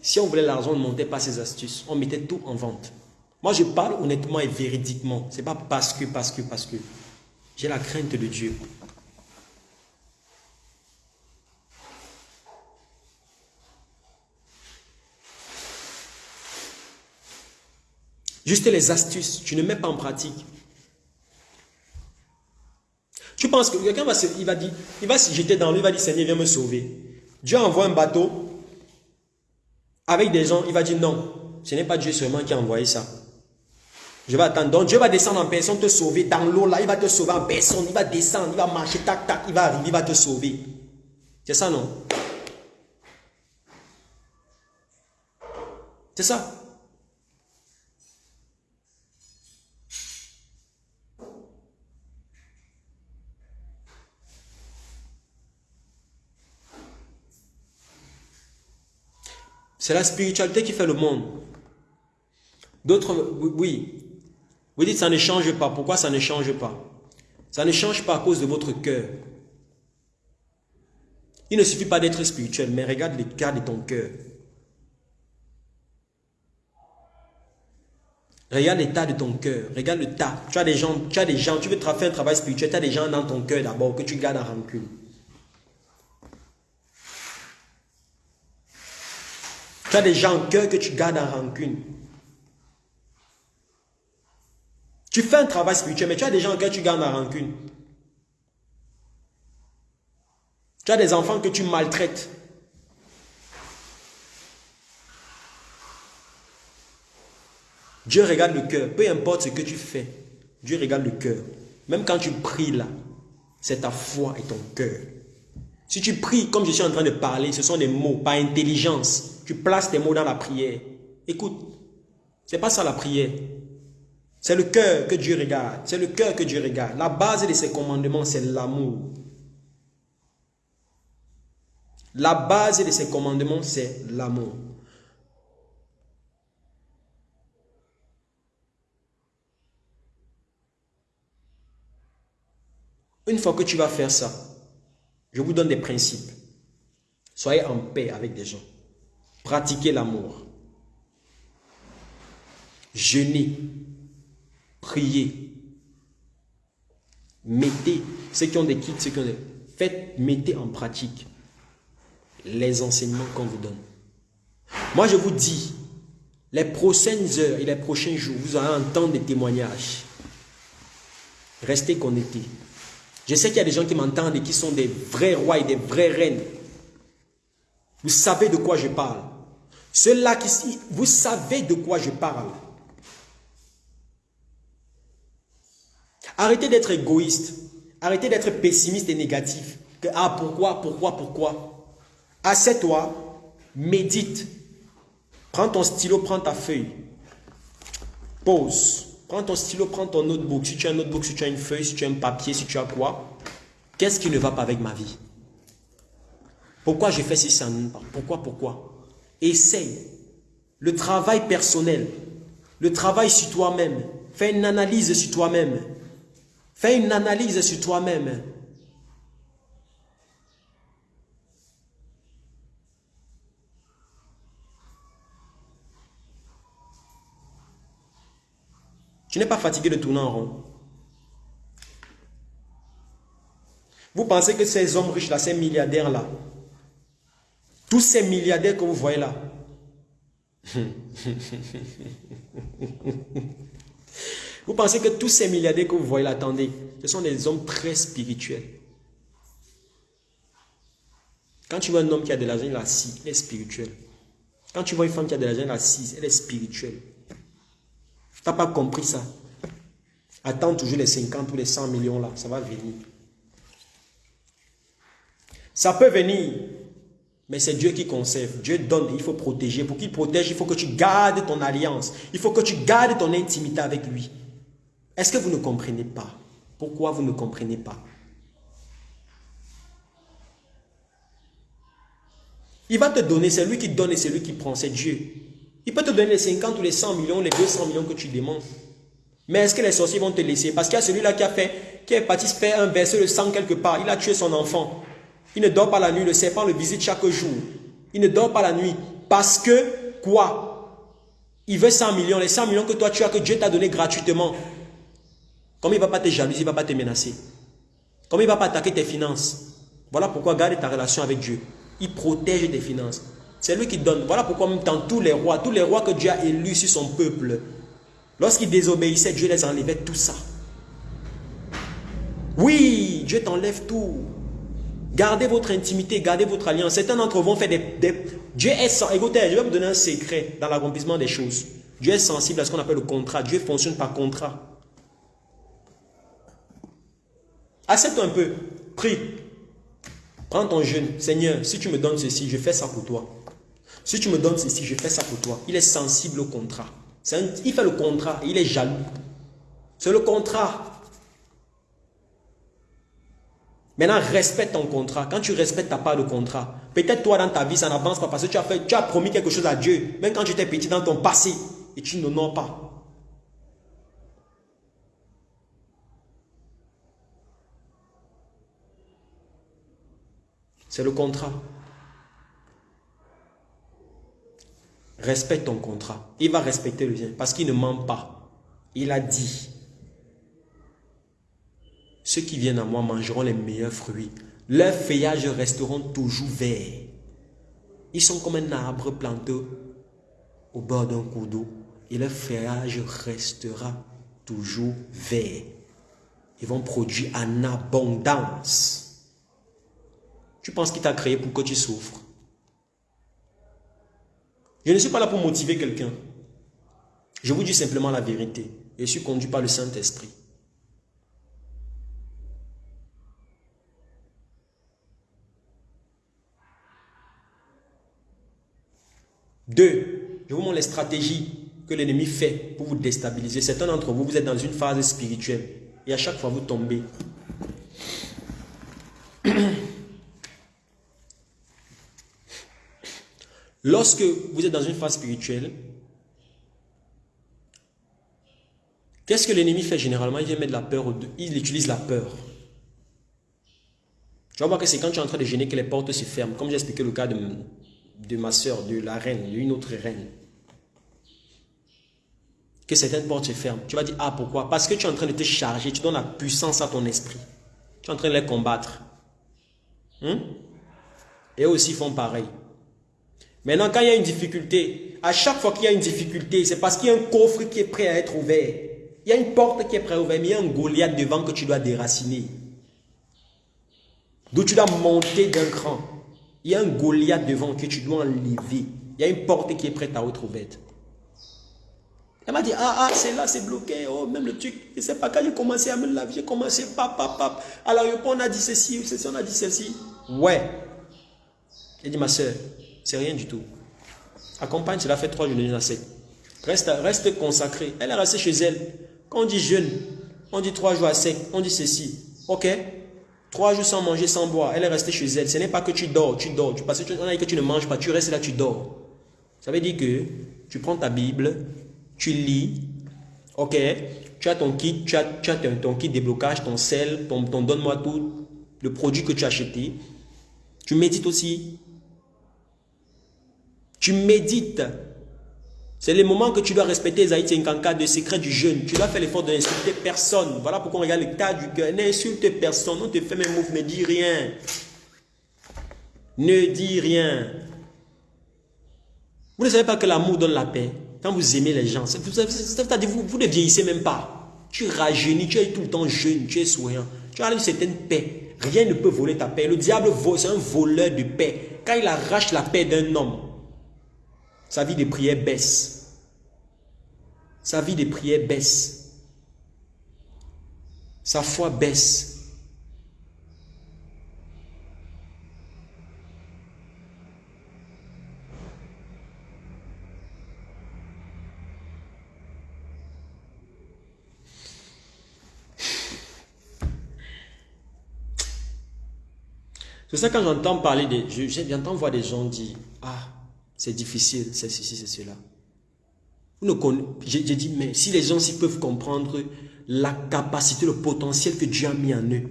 Si on voulait l'argent, on ne montait pas ces astuces. On mettait tout en vente. Moi, je parle honnêtement et véridiquement. Ce n'est pas parce que, parce que, parce que. J'ai la crainte de Dieu. Juste les astuces, tu ne mets pas en pratique. Tu penses que quelqu'un va se, il va va se jeter dans lui, il va dire Seigneur, viens me sauver. Dieu envoie un bateau avec des gens, il va dire non, ce n'est pas Dieu seulement qui a envoyé ça. Je vais attendre. Donc Dieu va descendre en personne, te sauver dans l'eau là, il va te sauver en personne, il va descendre, il va marcher, tac, tac, il va arriver, il va te sauver. C'est ça, non? C'est ça? C'est la spiritualité qui fait le monde. D'autres, oui. Vous dites ça ne change pas. Pourquoi ça ne change pas? Ça ne change pas à cause de votre cœur. Il ne suffit pas d'être spirituel, mais regarde l'état de ton cœur. Regarde l'état de ton cœur. Regarde le tas. Tu as des gens, tu as des gens, tu veux faire un travail spirituel, tu as des gens dans ton cœur d'abord que tu gardes en rancune. Tu as des gens en cœur que tu gardes en rancune. Tu fais un travail spirituel, mais tu as des gens en cœur que tu gardes en rancune. Tu as des enfants que tu maltraites. Dieu regarde le cœur. Peu importe ce que tu fais, Dieu regarde le cœur. Même quand tu pries là, c'est ta foi et ton cœur. Si tu pries comme je suis en train de parler, ce sont des mots, pas intelligence. Tu places tes mots dans la prière. Écoute, c'est pas ça la prière. C'est le cœur que Dieu regarde. C'est le cœur que Dieu regarde. La base de ses commandements, c'est l'amour. La base de ses commandements, c'est l'amour. Une fois que tu vas faire ça, je vous donne des principes. Soyez en paix avec des gens. Pratiquez l'amour. Jeûnez. Priez. Mettez, ceux qui ont des kits, ceux qui ont des... Faites, mettez en pratique les enseignements qu'on vous donne. Moi, je vous dis, les prochaines heures et les prochains jours, vous allez entendre des témoignages. Restez connectés. Je sais qu'il y a des gens qui m'entendent et qui sont des vrais rois et des vraies reines. Vous savez de quoi je parle. Ceux-là qui... Vous savez de quoi je parle. Arrêtez d'être égoïste. Arrêtez d'être pessimiste et négatif. Ah, pourquoi, pourquoi, pourquoi? Assieds-toi, médite. Prends ton stylo, prends ta feuille. Pause. Prends ton stylo, prends ton notebook. Si tu as un notebook, si tu as une feuille, si tu as un papier, si tu as quoi Qu'est-ce qui ne va pas avec ma vie? Pourquoi j'ai fait si ça Pourquoi, pourquoi? Essaye. Le travail personnel, le travail sur toi-même. Fais une analyse sur toi-même. Fais une analyse sur toi-même. Tu n'es pas fatigué de tourner en rond. Vous pensez que ces hommes riches-là, ces milliardaires-là, tous ces milliardaires que vous voyez là, vous pensez que tous ces milliardaires que vous voyez là, attendez, ce sont des hommes très spirituels. Quand tu vois un homme qui a de l'argent, il est assis, il est spirituel. Quand tu vois une femme qui a de l'argent, elle est assise, elle est spirituelle. Pas compris ça. Attends toujours les 50 ou les 100 millions là, ça va venir. Ça peut venir, mais c'est Dieu qui conserve. Dieu donne, il faut protéger. Pour qu'il protège, il faut que tu gardes ton alliance. Il faut que tu gardes ton intimité avec lui. Est-ce que vous ne comprenez pas? Pourquoi vous ne comprenez pas? Il va te donner, c'est lui qui donne et c'est lui qui prend, c'est Dieu. Il peut te donner les 50 ou les 100 millions, les 200 millions que tu demandes. Mais est-ce que les sorciers vont te laisser? Parce qu'il y a celui-là qui a fait, qui est parti faire un verset de sang quelque part. Il a tué son enfant. Il ne dort pas la nuit, le serpent le visite chaque jour. Il ne dort pas la nuit. Parce que, quoi? Il veut 100 millions. Les 100 millions que toi tu as, que Dieu t'a donné gratuitement. Comme il ne va pas te jalouser, il ne va pas te menacer. Comme il ne va pas attaquer tes finances. Voilà pourquoi garde ta relation avec Dieu. Il protège tes finances. C'est lui qui donne. Voilà pourquoi même dans tous les rois, tous les rois que Dieu a élus sur son peuple, lorsqu'ils désobéissaient, Dieu les enlevait tout ça. Oui, Dieu t'enlève tout. Gardez votre intimité, gardez votre alliance. Certains d'entre vous vont faire des, Dieu est sensible. Écoutez, je vais vous donner un secret dans l'accomplissement des choses. Dieu est sensible à ce qu'on appelle le contrat. Dieu fonctionne par contrat. Accepte un peu. Prie. Prends ton jeûne. Seigneur, si tu me donnes ceci, je fais ça pour toi. Si tu me donnes ceci, je fais ça pour toi. Il est sensible au contrat. il fait le contrat il est jaloux. C'est le contrat. Maintenant, respecte ton contrat. Quand tu respectes ta part de contrat, peut-être toi dans ta vie, ça n'avance pas parce que tu as, tu as promis quelque chose à Dieu, même quand tu étais petit dans ton passé, et tu n'honores pas. C'est le contrat. Respecte ton contrat. Il va respecter le tien parce qu'il ne ment pas. Il a dit ceux qui viennent à moi mangeront les meilleurs fruits. Leurs feuillages resteront toujours verts. Ils sont comme un arbre planté au bord d'un cours d'eau et leur feuillage restera toujours vert. Ils vont produire en abondance. Tu penses qu'il t'a créé pour que tu souffres? Je ne suis pas là pour motiver quelqu'un. Je vous dis simplement la vérité. Je suis conduit par le Saint-Esprit. Deux, je vous montre les stratégies que l'ennemi fait pour vous déstabiliser. Certains d'entre vous, vous êtes dans une phase spirituelle et à chaque fois vous tombez. Lorsque vous êtes dans une phase spirituelle, qu'est-ce que l'ennemi fait généralement? Il vient mettre la peur, il utilise la peur. Tu vas voir que c'est quand tu es en train de gêner que les portes se ferment, comme j'ai expliqué le cas de, ma soeur, de la reine, d'une autre reine, que certaines portes se ferment. Tu vas dire, ah pourquoi? Parce que tu es en train de te charger, tu donnes la puissance à ton esprit. Tu es en train de les combattre. Hmm? Et eux aussi font pareil. Maintenant, quand il y a une difficulté, à chaque fois qu'il y a une difficulté, c'est parce qu'il y a un coffre qui est prêt à être ouvert. Il y a une porte qui est prête à ouvrir, mais il y a un Goliath devant que tu dois déraciner. D'où tu dois monter d'un cran. Il y a un Goliath devant que tu dois enlever. Il y a une porte qui est prête à être ouverte. Elle m'a dit, ah, ah, c'est là, c'est bloqué. Oh, même le truc, je ne sais pas quand j'ai commencé à me laver, j'ai commencé, pap, pap, pap. Alors, on a dit ceci, ceci, on a dit ceci. Ouais. Elle dit, ma soeur, c'est rien du tout. Accompagne, cela fait trois jours de sec. Reste, reste consacré. Elle est restée chez elle. Quand on dit jeûne, on dit trois jours à sec, on dit ceci. Ok? Trois jours sans manger, sans boire. Elle est restée chez elle. Ce n'est pas que tu dors, tu dors. Parce qu'on a dit que tu ne manges pas, tu restes là, tu dors. Ça veut dire que tu prends ta Bible, tu lis, ok? Tu as ton kit, tu as, ton, kit déblocage, ton sel, ton, ton donne-moi tout, le produit que tu as acheté. Tu médites aussi. Tu médites. C'est le moment que tu dois respecter Esaïe 54 de secret du jeûne. Tu dois faire l'effort de n'insulter personne. Voilà pourquoi on regarde l'état du cœur. N'insulte personne. On te fait même mouvement. Ne dis rien. Ne dis rien. Vous ne savez pas que l'amour donne la paix. Quand vous aimez les gens, vous, vous, ne vieillissez même pas. Tu rajeunis, tu es tout le temps jeune, tu es souriant. Tu as une certaine paix. Rien ne peut voler ta paix. Le diable, c'est un voleur de paix. Quand il arrache la paix d'un homme, sa vie de prière baisse. Sa vie de prière baisse. Sa foi baisse. C'est ça quand j'entends parler de... J'entends voir des gens dire, c'est difficile, c'est ceci, c'est cela. J'ai dit, mais si les gens s'y peuvent comprendre la capacité, le potentiel que Dieu a mis en eux.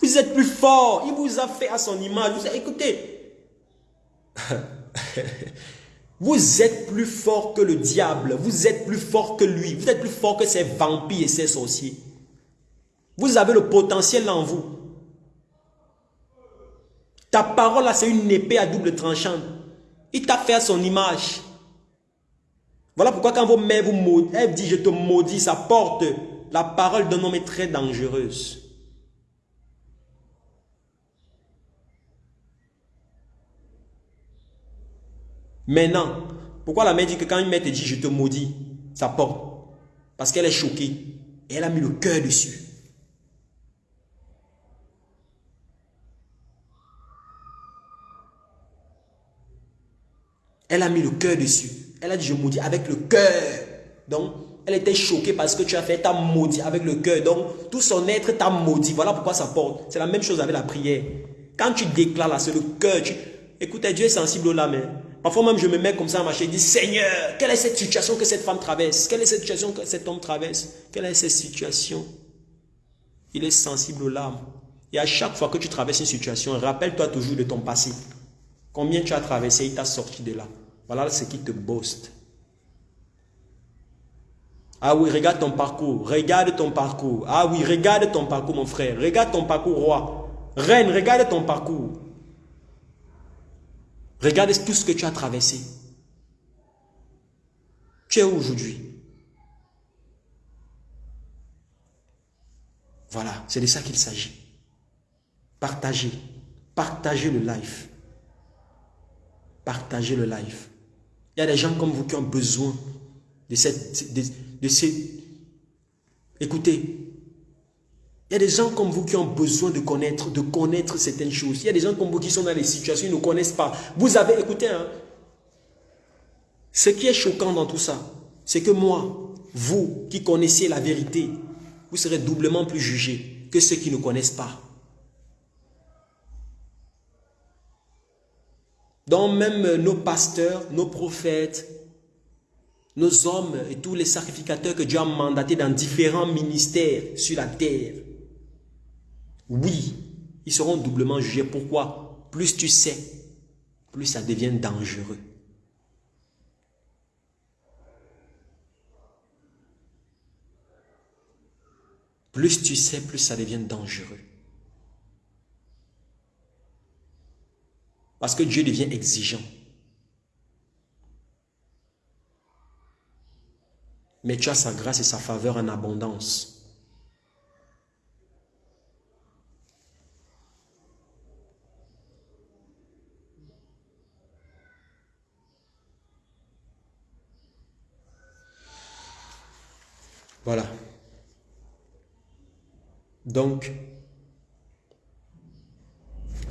Vous êtes plus fort. Il vous a fait à son image. Vous, écoutez. vous êtes plus fort que le diable. Vous êtes plus fort que lui. Vous êtes plus fort que ces vampires et ces sorciers. Vous avez le potentiel en vous. Ta parole là, c'est une épée à double tranchant. Il t'a fait à son image. Voilà pourquoi quand vos mères vous maudissent, elle dit je te maudis, ça porte. La parole d'un homme est très dangereuse. Maintenant, pourquoi la mère dit que quand une mère te dit je te maudis, ça porte? Parce qu'elle est choquée. Et elle a mis le cœur dessus. Elle a mis le cœur dessus. Elle a dit, je maudis avec le cœur. Donc, elle était choquée parce que tu as fait ta maudit avec le cœur. Donc, tout son être t'a maudit. Voilà pourquoi ça porte. C'est la même chose avec la prière. Quand tu déclares là, c'est le cœur. Écoutez, Dieu est sensible au lame. Hein. Parfois même, je me mets comme ça à marcher et dis, Seigneur, quelle est cette situation que cette femme traverse? Quelle est cette situation que cet homme traverse? Quelle est cette situation? Il est sensible aux larmes. Et à chaque fois que tu traverses une situation, rappelle-toi toujours de ton passé. Combien tu as traversé, il t'a sorti de là. Voilà ce qui te boste. Ah oui, regarde ton parcours. Regarde ton parcours. Ah oui, regarde ton parcours, mon frère. Regarde ton parcours, roi. Reine, regarde ton parcours. Regarde tout ce que tu as traversé. Tu es où aujourd'hui? Voilà, c'est de ça qu'il s'agit. Partager. Partager le life. Partagez le live. Il y a des gens comme vous qui ont besoin de cette... De. Écoutez, il y a des gens comme vous qui ont besoin de connaître, de connaître certaines choses. Il y a des gens comme vous qui sont dans des situations, ils ne connaissent pas. Vous avez, écoutez, hein, ce qui est choquant dans tout ça, c'est que moi, vous qui connaissez la vérité, vous serez doublement plus jugés que ceux qui ne connaissent pas. Dont même nos pasteurs, nos prophètes, nos hommes et tous les sacrificateurs que Dieu a mandatés dans différents ministères sur la terre. Oui, ils seront doublement jugés. Pourquoi? Plus tu sais, plus ça devient dangereux. Plus tu sais, plus ça devient dangereux. Parce que Dieu devient exigeant. Mais tu as sa grâce et sa faveur en abondance. Voilà. Donc,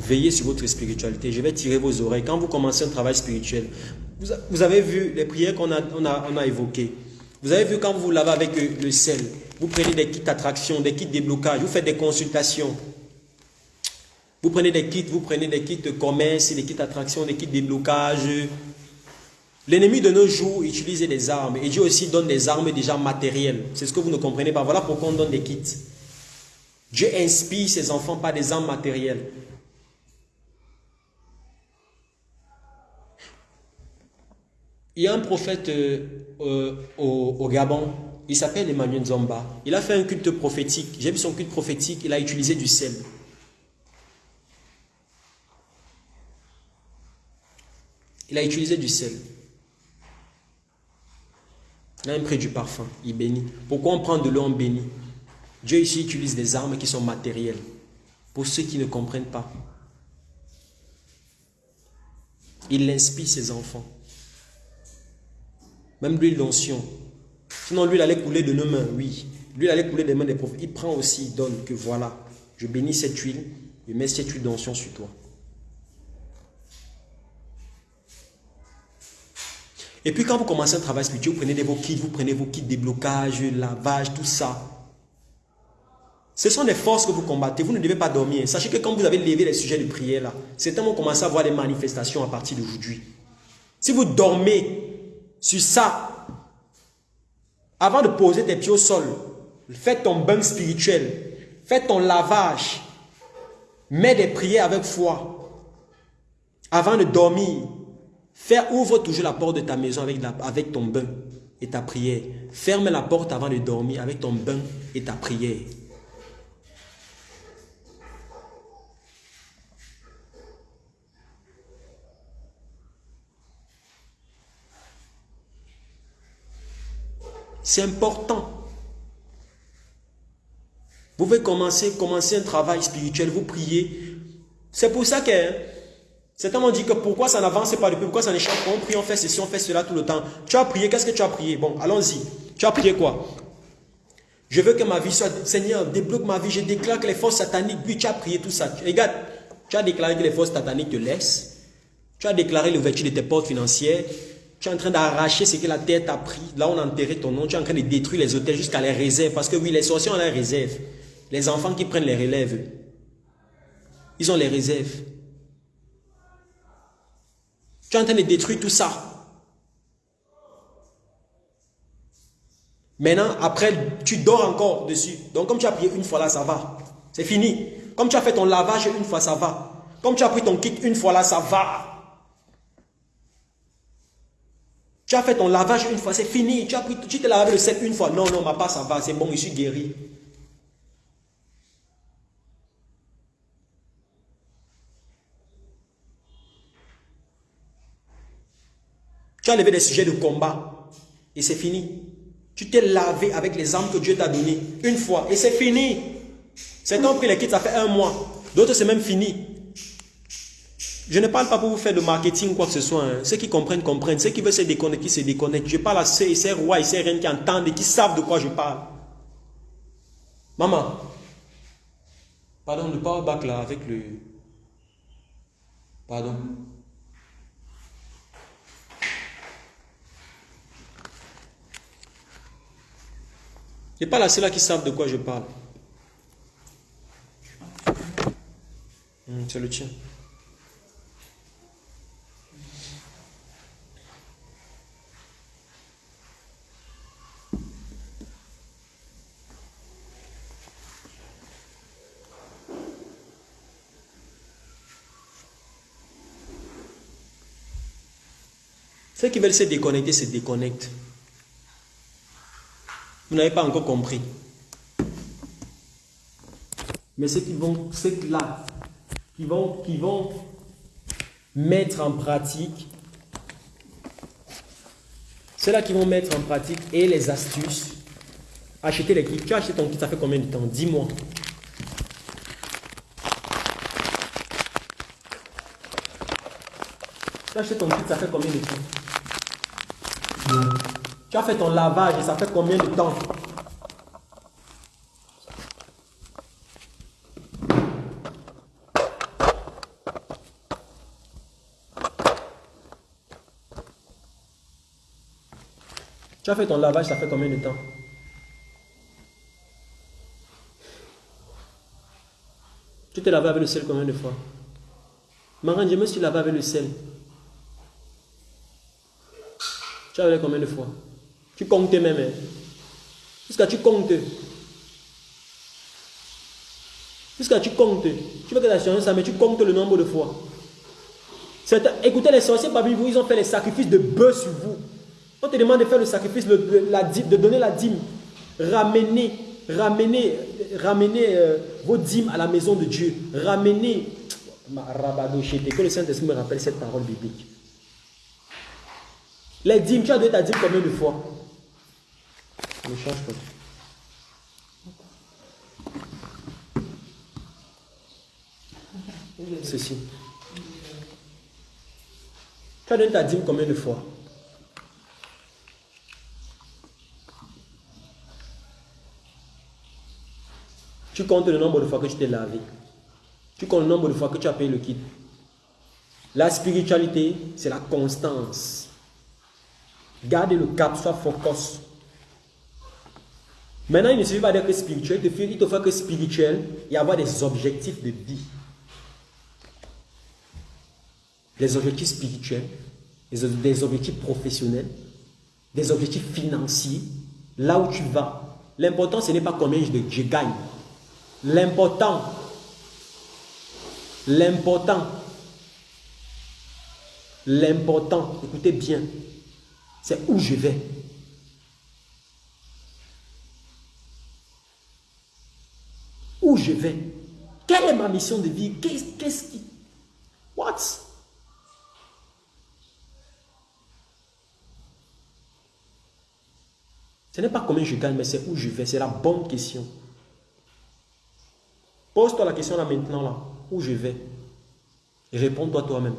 veillez sur votre spiritualité. Je vais tirer vos oreilles. Quand vous commencez un travail spirituel, vous, avez vu les prières qu'on a, on a, on a évoquées. Vous avez vu quand vous lavez avec le sel, vous prenez des kits d'attraction, des kits de déblocage, vous faites des consultations. Vous prenez des kits, vous prenez des kits de commerce, des kits d'attraction, des kits de déblocage. L'ennemi de nos jours utilise des armes et Dieu aussi donne des armes déjà matérielles. C'est ce que vous ne comprenez pas. Voilà pourquoi on donne des kits. Dieu inspire ses enfants par des armes matérielles. Il y a un prophète euh, euh, au, Gabon, il s'appelle Emmanuel Zomba. Il a fait un culte prophétique. J'ai vu son culte prophétique, il a utilisé du sel. Il a utilisé du sel. Il a un du parfum, il bénit. Pourquoi on prend de l'eau en bénit? Dieu ici utilise des armes qui sont matérielles. Pour ceux qui ne comprennent pas. Il inspire ses enfants. Même l'huile d'onction. Sinon, lui, il allait couler de nos mains, oui. Lui, il allait couler des mains des prophètes. Il prend aussi, il donne que voilà, je bénis cette huile, je mets cette huile d'onction sur toi. Et puis quand vous commencez un travail spirituel, vous prenez vos kits, vous prenez vos kits déblocage, lavage, tout ça. Ce sont des forces que vous combattez. Vous ne devez pas dormir. Sachez que quand vous avez levé les sujets de prière là, certains vont commencer à voir des manifestations à partir d'aujourd'hui. Si vous dormez sur ça, avant de poser tes pieds au sol, faites ton bain spirituel, faites ton lavage, mets des prières avec foi. Avant de dormir, Faire ouvre toujours la porte de ta maison avec ton bain et ta prière. Ferme la porte avant de dormir avec ton bain et ta prière. C'est important. Vous pouvez commencer, commencer un travail spirituel, vous priez. C'est pour ça que Certains m'ont dit que pourquoi ça n'avance pas depuis, pourquoi ça n'échappe pas, on prie, on fait ceci, on fait cela tout le temps. Tu as prié, qu'est-ce que tu as prié? Bon, allons-y. Tu as prié quoi? Je veux que ma vie soit, Seigneur, débloque ma vie, je déclare que les forces sataniques, puis tu as prié tout ça. Regarde, tu as déclaré que les forces sataniques te laissent. Tu as déclaré l'ouverture de tes portes financières. Tu es en train d'arracher ce que la terre t'a pris. Là, on a enterré ton nom. Tu es en train de détruire les hôtels jusqu'à les réserves. Parce que oui, les sorciers ont les réserves. Les enfants qui prennent les relèves, ils ont les réserves. Tu es en train de détruire tout ça. Maintenant, après, tu dors encore dessus. Donc, comme tu as prié une fois là, ça va. C'est fini. Comme tu as fait ton lavage une fois, ça va. Comme tu as pris ton kit une fois là, ça va. Tu as fait ton lavage une fois, c'est fini. Tu as tu t'es lavé le sel une fois. Non, non, ma part, ça va. C'est bon, je suis guéri. Tu as levé des sujets de combat et c'est fini. Tu t'es lavé avec les armes que Dieu t'a données une fois et c'est fini. Certains ont pris les kits, ça fait un mois. D'autres, c'est même fini. Je ne parle pas pour vous faire de marketing quoi que ce soit. Hein. Ceux qui comprennent, comprennent. Ceux qui veulent se déconnecter, se déconnectent. Je parle à ceux et ces rois et ces reines qui entendent et qui savent de quoi je parle. Maman, pardon, le power back là avec le... Pardon. Je pas la seule qui savent de quoi je parle. Hmm, c'est le tien. Ceux qui veulent se déconnecter se déconnectent. Vous n'avez pas encore compris. Mais ceux qui vont, ceux là, qui vont, qui vont mettre en pratique, ceux-là qui vont mettre en pratique et les astuces, acheter les kits. Tu as acheté ton kit, ça fait combien de temps? Dis-moi. Tu as acheté ton kit, ça fait combien de temps? Tu as fait ton lavage et ça fait combien de temps? Tu as fait ton lavage, ça fait combien de temps? Tu t'es lavé avec le sel combien de fois? Marin, je me suis lavé avec le sel. Tu as lavé combien de fois? Tu comptes même. Jusqu'à tu comptes. Jusqu'à tu comptes. Tu veux que la science ça, mais tu comptes le nombre de fois. Écoutez, les sorciers parmi vous, ils ont fait les sacrifices de bœuf sur vous. On te demande de faire le sacrifice, la dîme, de donner la dîme. Ramenez, ramenez, ramenez euh, vos dîmes à la maison de Dieu. Ramenez. Que le Saint-Esprit me rappelle cette parole biblique. Les dîmes, tu as donné ta dîme combien de fois? Ne change pas. Ceci. Tu as donné ta dîme combien de fois? Tu comptes le nombre de fois que tu t'es lavé. Tu comptes le nombre de fois que tu as payé le kit. La spiritualité, c'est la constance. Garde le cap, sois focus. Maintenant, il ne suffit pas d'être spirituel, il te faut que spirituel et avoir des objectifs de vie. Des objectifs spirituels, des objectifs professionnels, des objectifs financiers, là où tu vas. L'important, ce n'est pas combien je gagne. L'important, l'important, l'important, écoutez bien, c'est où je vais. Je vais. Quelle est ma mission de vie? Qu'est-ce qui... What? Ce n'est pas combien je gagne, mais c'est où je vais. C'est la bonne question. Pose-toi la question là maintenant, là. Où je vais? Et réponds-toi toi-même.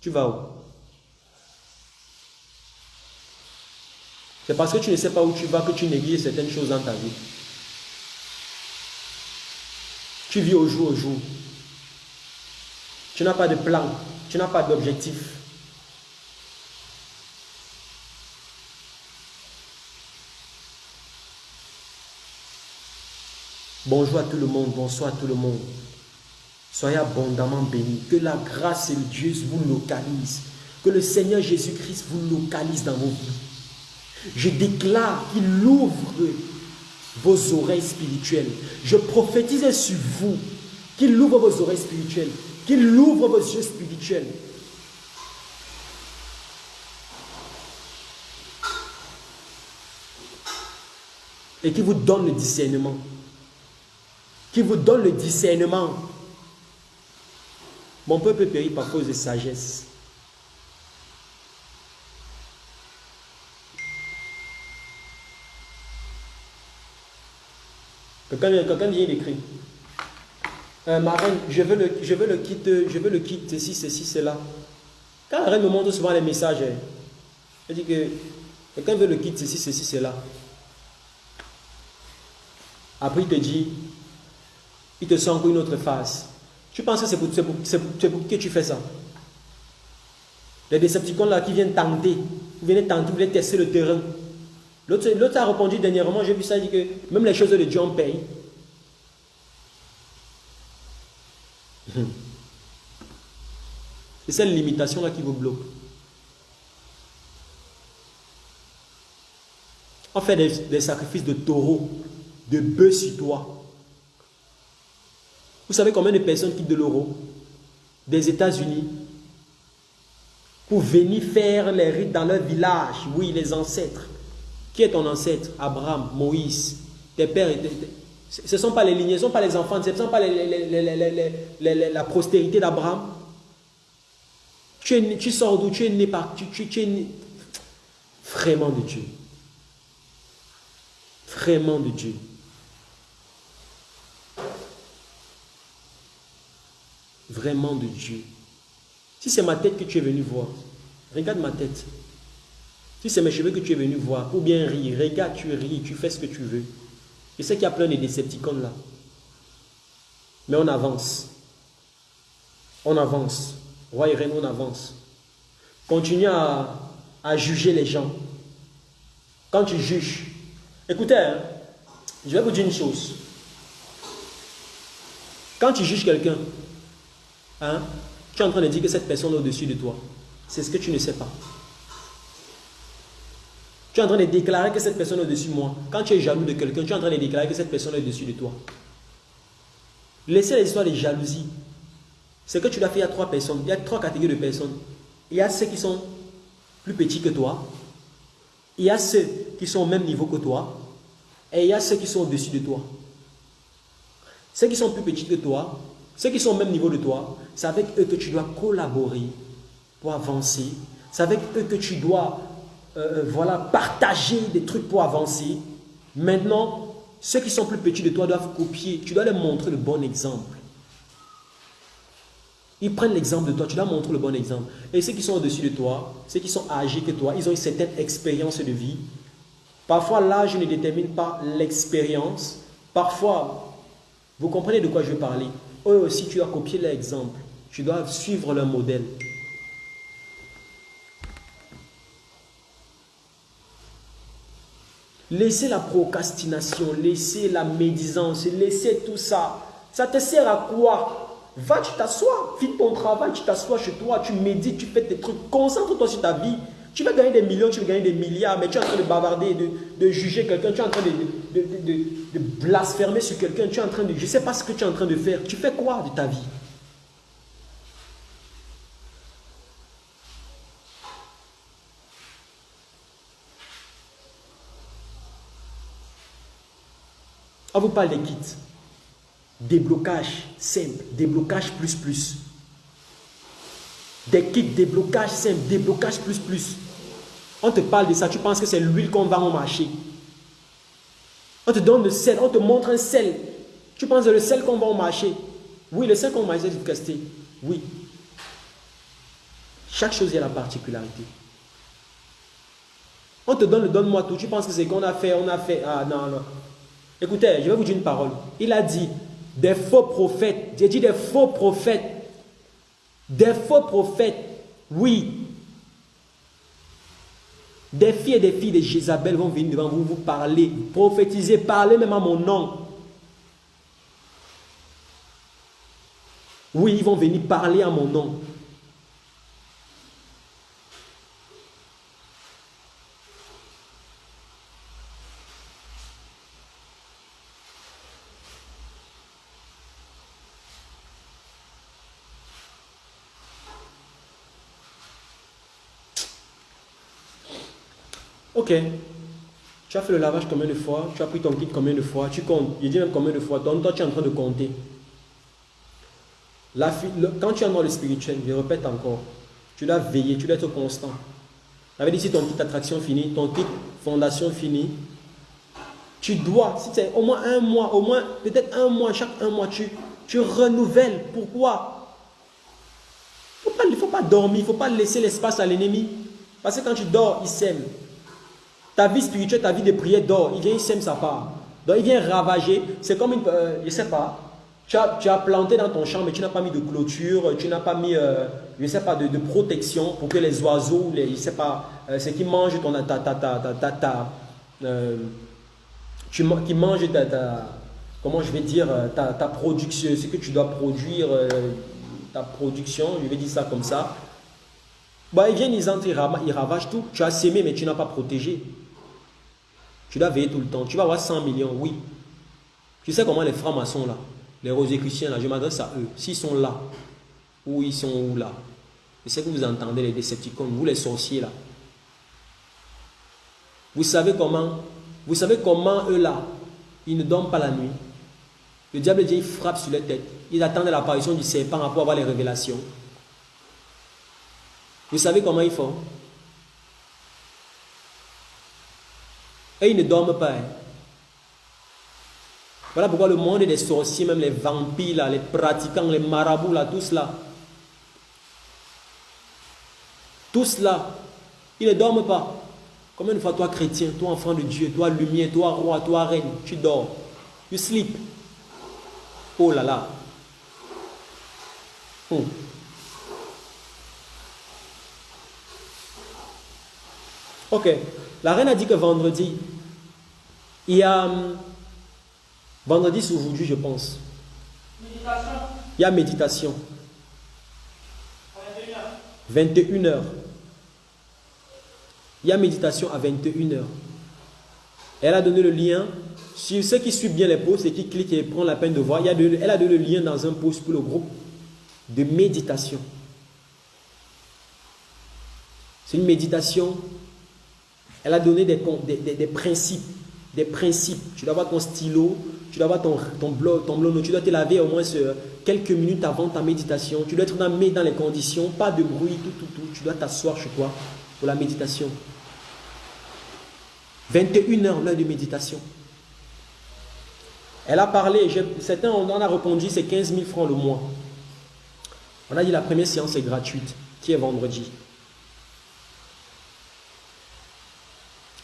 Tu vas où? C'est parce que tu ne sais pas où tu vas que tu négliges certaines choses dans ta vie. Tu vis au jour au jour. Tu n'as pas de plan. Tu n'as pas d'objectif. Bonjour à tout le monde, bonsoir à tout le monde. Soyez abondamment bénis. Que la grâce et le Dieu vous localisent. Que le Seigneur Jésus-Christ vous localise dans vos vies. Je déclare qu'il ouvre vos oreilles spirituelles. Je prophétise sur vous qu'il ouvre vos oreilles spirituelles, qu'il ouvre vos yeux spirituels. Et qu'il vous donne le discernement qui vous donne le discernement. Mon peuple périt par cause de sagesse. Quelqu'un vient d'écrire. Euh, reine, je veux le, je veux le kit, je veux le ceci, ceci, cela. Quand la reine me montre souvent les messages, elle dit que quelqu'un veut le kit, ceci, ceci, cela. Après, il te dit, il te sent encore une autre face. Tu penses que c'est pour, pour, que tu fais ça? Les décepticons là qui viennent tenter, vous venez tenter, vous venez tester le terrain. L'autre a répondu dernièrement, j'ai vu ça, il dit que même les choses de Dieu on paye. C'est cette limitation là qui vous bloque. On fait des, des sacrifices de taureaux, de bœufs sur toi. Vous savez combien de personnes quittent de l'euro? Des États-Unis pour venir faire les rites dans leur village Oui, les ancêtres. Qui est ton ancêtre? Abraham, Moïse, tes pères. ce ne sont pas les lignées, ce ne sont pas les enfants, ce ne sont pas la postérité d'Abraham. Tu, tu, sors d'où? Tu es né par. Tu, tu es né, vraiment de Dieu. Vraiment de Dieu. vraiment de Dieu. Si c'est ma tête que tu es venu voir, regarde ma tête. Si c'est mes cheveux que tu es venu voir, ou bien rire, regarde, tu ris, tu fais ce que tu veux. Je sais qu'il y a plein de décepticons là. Mais on avance. On avance. Roi et reine, on avance. Continue à, juger les gens. quand tu juges, écoutez, hein, je vais vous dire une chose. Quand tu juges quelqu'un, hein, tu es en train de dire que cette personne est au-dessus de toi. C'est ce que tu ne sais pas. Tu es en train de déclarer que cette personne est au-dessus de moi. Quand tu es jaloux de quelqu'un, tu es en train de déclarer que cette personne est au-dessus de toi. Laissez les histoires de jalousie. C'est que tu l'as fait à trois personnes. Il y a trois catégories de personnes. Il y a ceux qui sont plus petits que toi. Il y a ceux qui sont au même niveau que toi. Et il y a ceux qui sont au-dessus de toi. Ceux qui sont plus petits que toi, ceux qui sont au même niveau de toi, c'est avec eux que tu dois collaborer pour avancer. C'est avec eux que tu dois euh, euh, voilà, partager des trucs pour avancer. Maintenant, ceux qui sont plus petits de toi doivent copier. Tu dois leur montrer le bon exemple. Ils prennent l'exemple de toi, tu dois montrer le bon exemple. Et ceux qui sont au-dessus de toi, ceux qui sont âgés que toi, ils ont une certaine expérience de vie. Parfois, l'âge ne détermine pas l'expérience. Parfois, vous comprenez de quoi je veux parler. Eux aussi, tu dois copier leur exemple. Tu dois suivre leur modèle. Laissez la procrastination, laissez la médisance, laissez tout ça. Ça te sert à quoi? Va, tu t'assois, fais ton travail, tu t'assois chez toi, tu médites, tu fais tes trucs, concentre-toi sur ta vie. Tu vas gagner des millions, tu vas gagner des milliards, mais tu es en train de bavarder, de, juger quelqu'un, tu es en train de, de blasphémer sur quelqu'un, tu es en train de... Je ne sais pas ce que tu es en train de faire. Tu fais quoi de ta vie? On vous parle des kits. Déblocage simple, déblocage plus plus. Des kits déblocage simple, déblocage plus plus. On te parle de ça, tu penses que c'est l'huile qu'on va au marché. On te donne le sel, on te montre un sel. Tu penses que le sel qu'on va au marché. Oui, le sel qu'on va c'est du. Oui. Chaque chose a la particularité. On te donne le donne-moi tout. Tu penses que c'est qu'on a fait, on a fait. Ah non, non. Écoutez, je vais vous dire une parole. Il a dit, des faux prophètes. J'ai dit des faux prophètes. Des faux prophètes. Oui. Des filles et des filles de Jézabel vont venir devant vous, vous parler, prophétiser, parler même à mon nom. Oui, ils vont venir parler à mon nom. Ok. Tu as fait le lavage combien de fois? Tu as pris ton kit combien de fois? Tu comptes. Il dit même combien de fois. Donc toi, tu es en train de compter. La, quand tu es dans le spirituel, je répète encore, tu dois veiller, tu dois être constant. Veut dire si ton kit attraction fini, ton kit fondation fini, tu dois, si c'est au moins un mois, au moins peut-être un mois, chaque un mois, tu, tu renouvelles. Pourquoi? Il ne faut pas dormir, il ne faut pas laisser l'espace à l'ennemi. Parce que quand tu dors, il sème. Ta vie spirituelle, ta vie de prière dort. Il vient, il sème sa part. Donc il vient ravager. C'est comme une... Euh, je ne sais pas. Tu as, tu as, planté dans ton champ, mais tu n'as pas mis de clôture, tu n'as pas mis, euh, je sais pas, de, protection pour que les oiseaux, les, je sais pas, euh, ce qui mangent ton, ta, ta, ta, ta, ta tu, qui mangent ta, comment je vais dire, ta, ta production, ce que tu dois produire, ta production, je vais dire ça comme ça. Bah, ils viennent, ils entrent, ils ravagent tout. Tu as sémé, mais tu n'as pas protégé. Tu dois veiller tout le temps. Tu vas avoir 100 millions, oui. Tu sais comment les francs-maçons là, les rosicruciens là, je m'adresse à eux. S'ils sont là, ou ils sont où là? Je sais que vous entendez les décepticons, vous les sorciers là. Vous savez comment Vous savez comment eux là, ils ne dorment pas la nuit? Le diable dit, il frappe sur les têtes. Ils attendent l'apparition du serpent pour avoir les révélations. Vous savez comment ils font? Et ils ne dorment pas. Hein. Voilà pourquoi le monde des sorciers, même les vampires, les pratiquants, les marabouts, là, tous là. Tous là, ils ne dorment pas. Combien de fois toi chrétien, toi enfant de Dieu, toi lumière, toi roi, toi reine, tu dors. You sleep. Oh là là. Hmm. Ok. La reine a dit que vendredi, il y a... hum, Vendredi, c'est aujourd'hui, je pense. Méditation. Il y a méditation. 21h. Il y a méditation à 21h. Elle a donné le lien. Si ceux qui suivent bien les posts et qui cliquent et prennent la peine de voir, il y a de- elle a donné le lien dans un post pour le groupe de méditation. C'est une méditation. Elle a donné des, des- principes. Des principes. Tu dois avoir ton stylo, tu dois avoir ton, ton bloc, ton bloc, tu dois te laver au moins ce- quelques minutes avant ta méditation. Tu dois être dans, dans les conditions, pas de bruit, tout, tout, tout. Tu dois t'asseoir chez toi pour la méditation. 21 heures, l'heure de méditation. Elle a parlé, certains on en a répondu, c'est 15 000 francs le mois. On a dit la première séance est gratuite, qui est vendredi.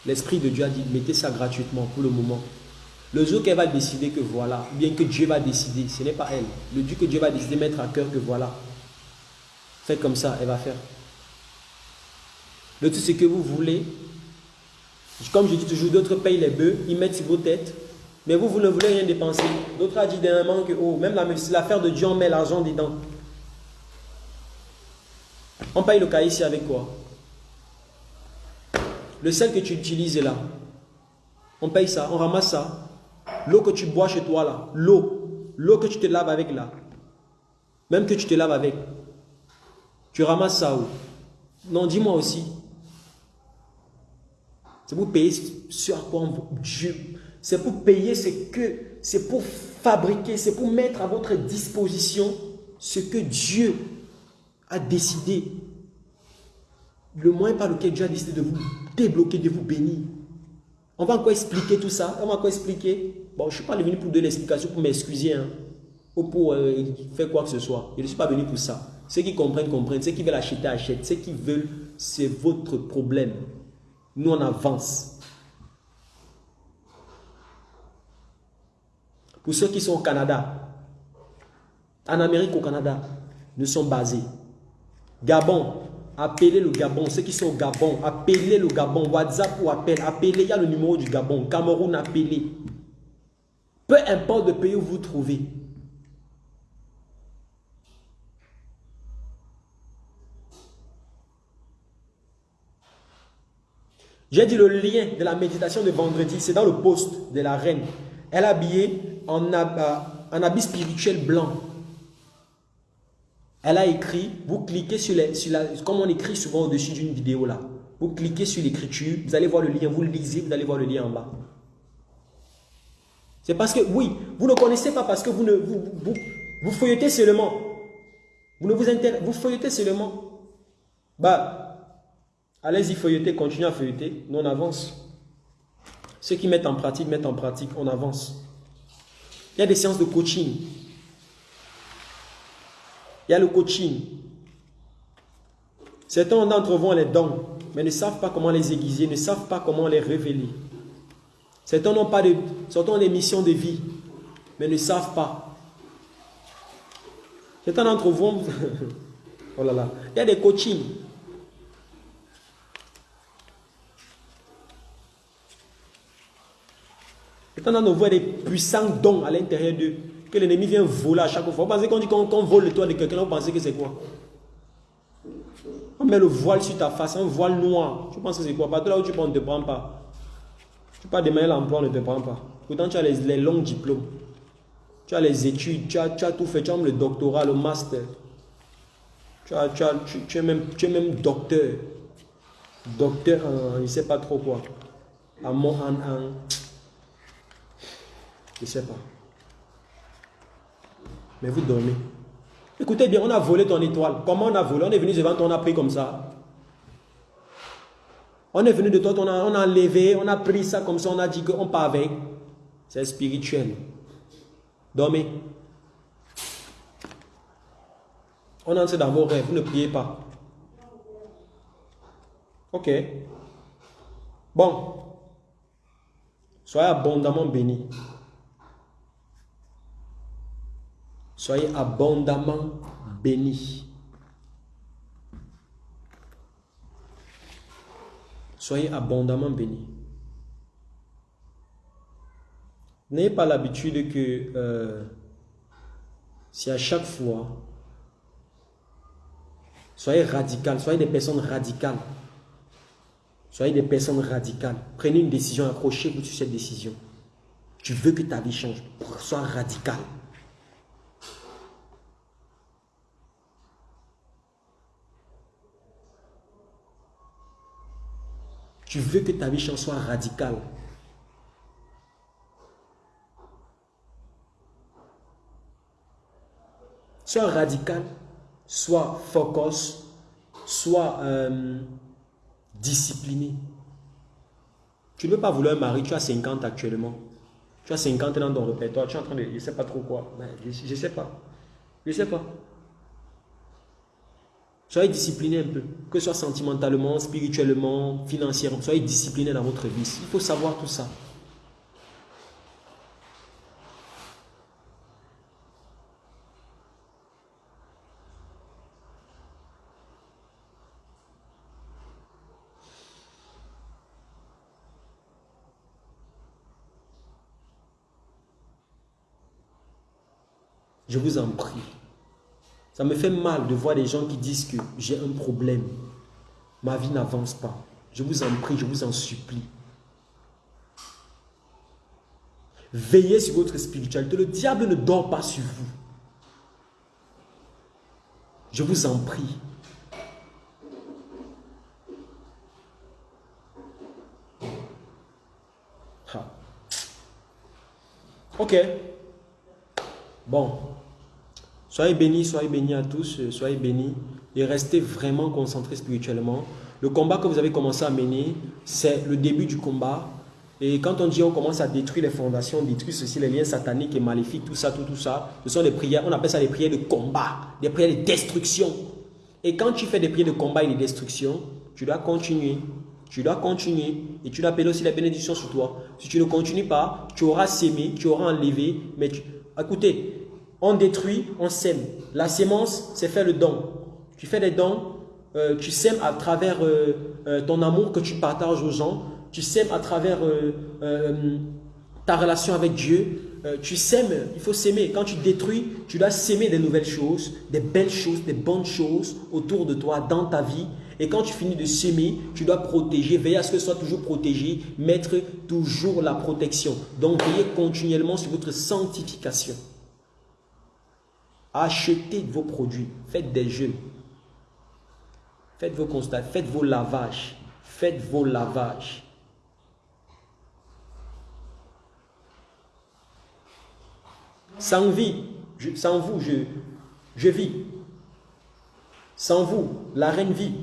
L'Esprit de Dieu a dit, mettez ça gratuitement pour le moment. Le jour qu'elle va décider que voilà, ou bien que Dieu va décider, ce n'est pas elle. Le Dieu que Dieu va décider, mettre à cœur que voilà. Faites comme ça, elle va faire. Le tout, c'est que vous voulez. Comme je dis toujours, d'autres payent les bœufs, ils mettent sur vos têtes. Mais vous, vous ne voulez rien dépenser. D'autres ont dit dernièrement que, oh, même l'affaire de Dieu, on met l'argent dedans. On paye le cahier ici avec quoi? Le sel que tu utilises là. On paye ça, on ramasse ça. L'eau que tu bois chez toi là, l'eau, l'eau que tu te laves avec là, même que tu te laves avec, tu ramasses ça où? Non, dis-moi aussi. C'est pour payer ce à quoi Dieu. C'est pour payer ce que, c'est pour fabriquer, c'est pour mettre à votre disposition ce que Dieu a décidé. Le moyen par lequel Dieu a décidé de vous débloquer, de vous bénir. On va encore expliquer tout ça. On va encore expliquer. Bon, je ne suis pas venu pour donner l'explication, pour m'excuser. Hein, ou pour euh, faire quoi que ce soit. Je ne suis pas venu pour ça. Ceux qui comprennent, comprennent. Ceux qui veulent acheter, achètent. Ceux qui veulent, c'est votre problème. Nous, on avance. Pour ceux qui sont au Canada, en Amérique, au Canada, nous sommes basés. Gabon, appelez le Gabon. Ceux qui sont au Gabon, appelez le Gabon. WhatsApp ou appel, appelez. Il y a le numéro du Gabon. Cameroun, appelez. Peu importe le pays où vous trouvez. J'ai dit le lien de la méditation de vendredi, c'est dans le poste de la reine. Elle est habillée en, euh, en habit spirituel blanc. Elle a écrit, vous cliquez sur, les, la, comme on écrit souvent au-dessus d'une vidéo là. Vous cliquez sur l'écriture, vous allez voir le lien, vous le lisez, vous allez voir le lien en bas. C'est parce que, oui, vous ne connaissez pas parce que vous ne vous, vous, vous feuilletez seulement. Vous ne vous intéressez, vous feuilletez seulement. Bah, allez-y feuilleter, continuez à feuilleter, nous on avance. Ceux qui mettent en pratique, mettent en pratique, on avance. Il y a des séances de coaching. Il y a le coaching. Certains d'entre vous ont les dons, mais ne savent pas comment les aiguiser, ne savent pas comment les révéler. Certains n'ont pas de, certains ont des missions de vie, mais ne savent pas. Certains d'entre vous, oh là là, il y a des coachings. Certains d'entre vous ont des puissants dons à l'intérieur d'eux, que l'ennemi vient voler à chaque fois. Vous pensez qu'on dit qu'on qu'on vole le toit de quelqu'un, vous pensez que c'est quoi? On met le voile sur ta face, un voile noir. Tu penses que c'est quoi? Partout là où tu prends, on ne te prend pas. Tu pars demander l'emploi, on ne te prend pas. Pourtant, tu as les, les longs diplômes. Tu as les études, tu as, tu as tout fait. Tu as même le doctorat, le master. Tu, as, tu, as, tu, es, même, es même docteur. Docteur je ne sais pas trop quoi. En, en, en- je ne sais pas. Mais vous dormez. Écoutez bien, on a volé ton étoile. Comment on a volé? On est venu devant toi, on a pris comme ça. On est venu de toi, on a, enlevé, on a pris ça comme ça, on a dit qu'on part avec. C'est spirituel. Dormez. On entre dans vos rêves, vous ne priez pas. Ok. Bon. Soyez abondamment bénis. Soyez abondamment bénis. Soyez abondamment bénis. N'ayez pas l'habitude que euh, si à chaque fois, soyez radical, soyez des personnes radicales. Soyez des personnes radicales. Prenez une décision, accrochez-vous sur cette décision. Tu veux que ta vie change, sois radical. Tu veux que ta vie soit radicale. Soit radical, soit focus, soit euh, discipliné. Tu ne veux pas vouloir un mari, tu as 50 actuellement. Tu as 50 dans ton répertoire, tu es en train de... Je ne sais pas trop quoi. je ne sais pas. Je ne sais pas. Soyez discipliné un peu, que ce soit sentimentalement, spirituellement, financièrement. Soyez discipliné dans votre vie. Il faut savoir tout ça. Je vous en prie. Ça me fait mal de voir des gens qui disent que j'ai un problème. Ma vie n'avance pas. Je vous en prie, je vous en supplie. Veillez sur votre spiritualité. Le diable ne dort pas sur vous. Je vous en prie. Ok. Bon. Soyez bénis, soyez bénis à tous, euh, soyez bénis et restez vraiment concentrés spirituellement. Le combat que vous avez commencé à mener, c'est le début du combat. Et quand on dit on commence à détruire les fondations, détruire ceci, les liens sataniques et maléfiques, tout ça, tout, tout ça, ce sont des prières, on appelle ça des prières de combat, des prières de destruction. Et quand tu fais des prières de combat et de destruction, tu dois continuer. Tu dois continuer et tu dois appeler aussi la bénédiction sur toi. Si tu ne continues pas, tu auras sémé, tu auras enlevé, mais écoutez, on détruit, on sème. La sémence, c'est faire le don. Tu fais des dons, euh, tu sèmes à travers euh, euh, ton amour que tu partages aux gens, tu sèmes à travers ta relation avec Dieu, tu sèmes, il faut s'aimer. Quand tu détruis, tu dois s'aimer des nouvelles choses, des belles choses, des bonnes choses autour de toi, dans ta vie. Et quand tu finis de s'aimer, tu dois protéger, veiller à ce que ce soit toujours protégé, mettre toujours la protection. Donc, veillez continuellement sur votre sanctification. Achetez vos produits. Faites des jeûnes. Faites vos constats. Faites vos lavages. Faites vos lavages. Sans vie, sans vous, je vis. Sans vous, la reine vit.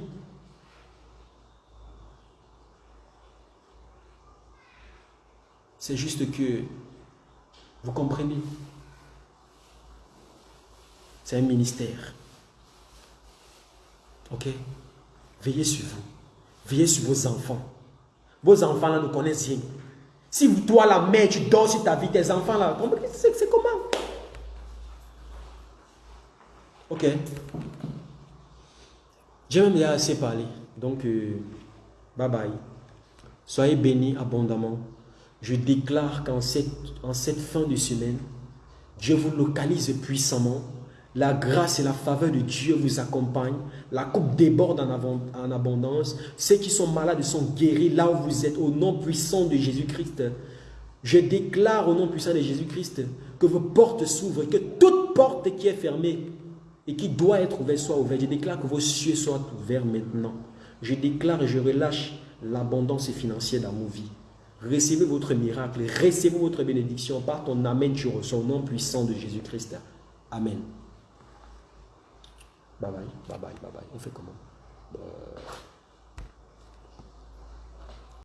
C'est juste que vous comprenez. C'est un ministère. Ok? Veillez sur vous. Veillez sur vos enfants. Vos enfants là ne connaissent rien. Si toi la mère, tu dors sur ta vie, tes enfants là, c'est comment? Ok. J'ai même déjà assez parlé. Donc, euh, bye bye. Soyez bénis abondamment. Je déclare qu'en cette, en cette fin de semaine, Dieu vous localise puissamment la grâce et la faveur de Dieu vous accompagnent. La coupe déborde en, abondance. Ceux qui sont malades sont guéris là où vous êtes au nom puissant de Jésus-Christ. Je déclare au nom puissant de Jésus-Christ que vos portes s'ouvrent, que toute porte qui est fermée et qui doit être ouverte soit ouverte. Je déclare que vos cieux soient ouverts maintenant. Je déclare et je relâche l'abondance financière dans vos vies. Recevez votre miracle, recevez votre bénédiction par ton Amen, tu reçois au nom puissant de Jésus-Christ. Amen. Bye bye, bye bye, bye bye. On fait comment? Euh...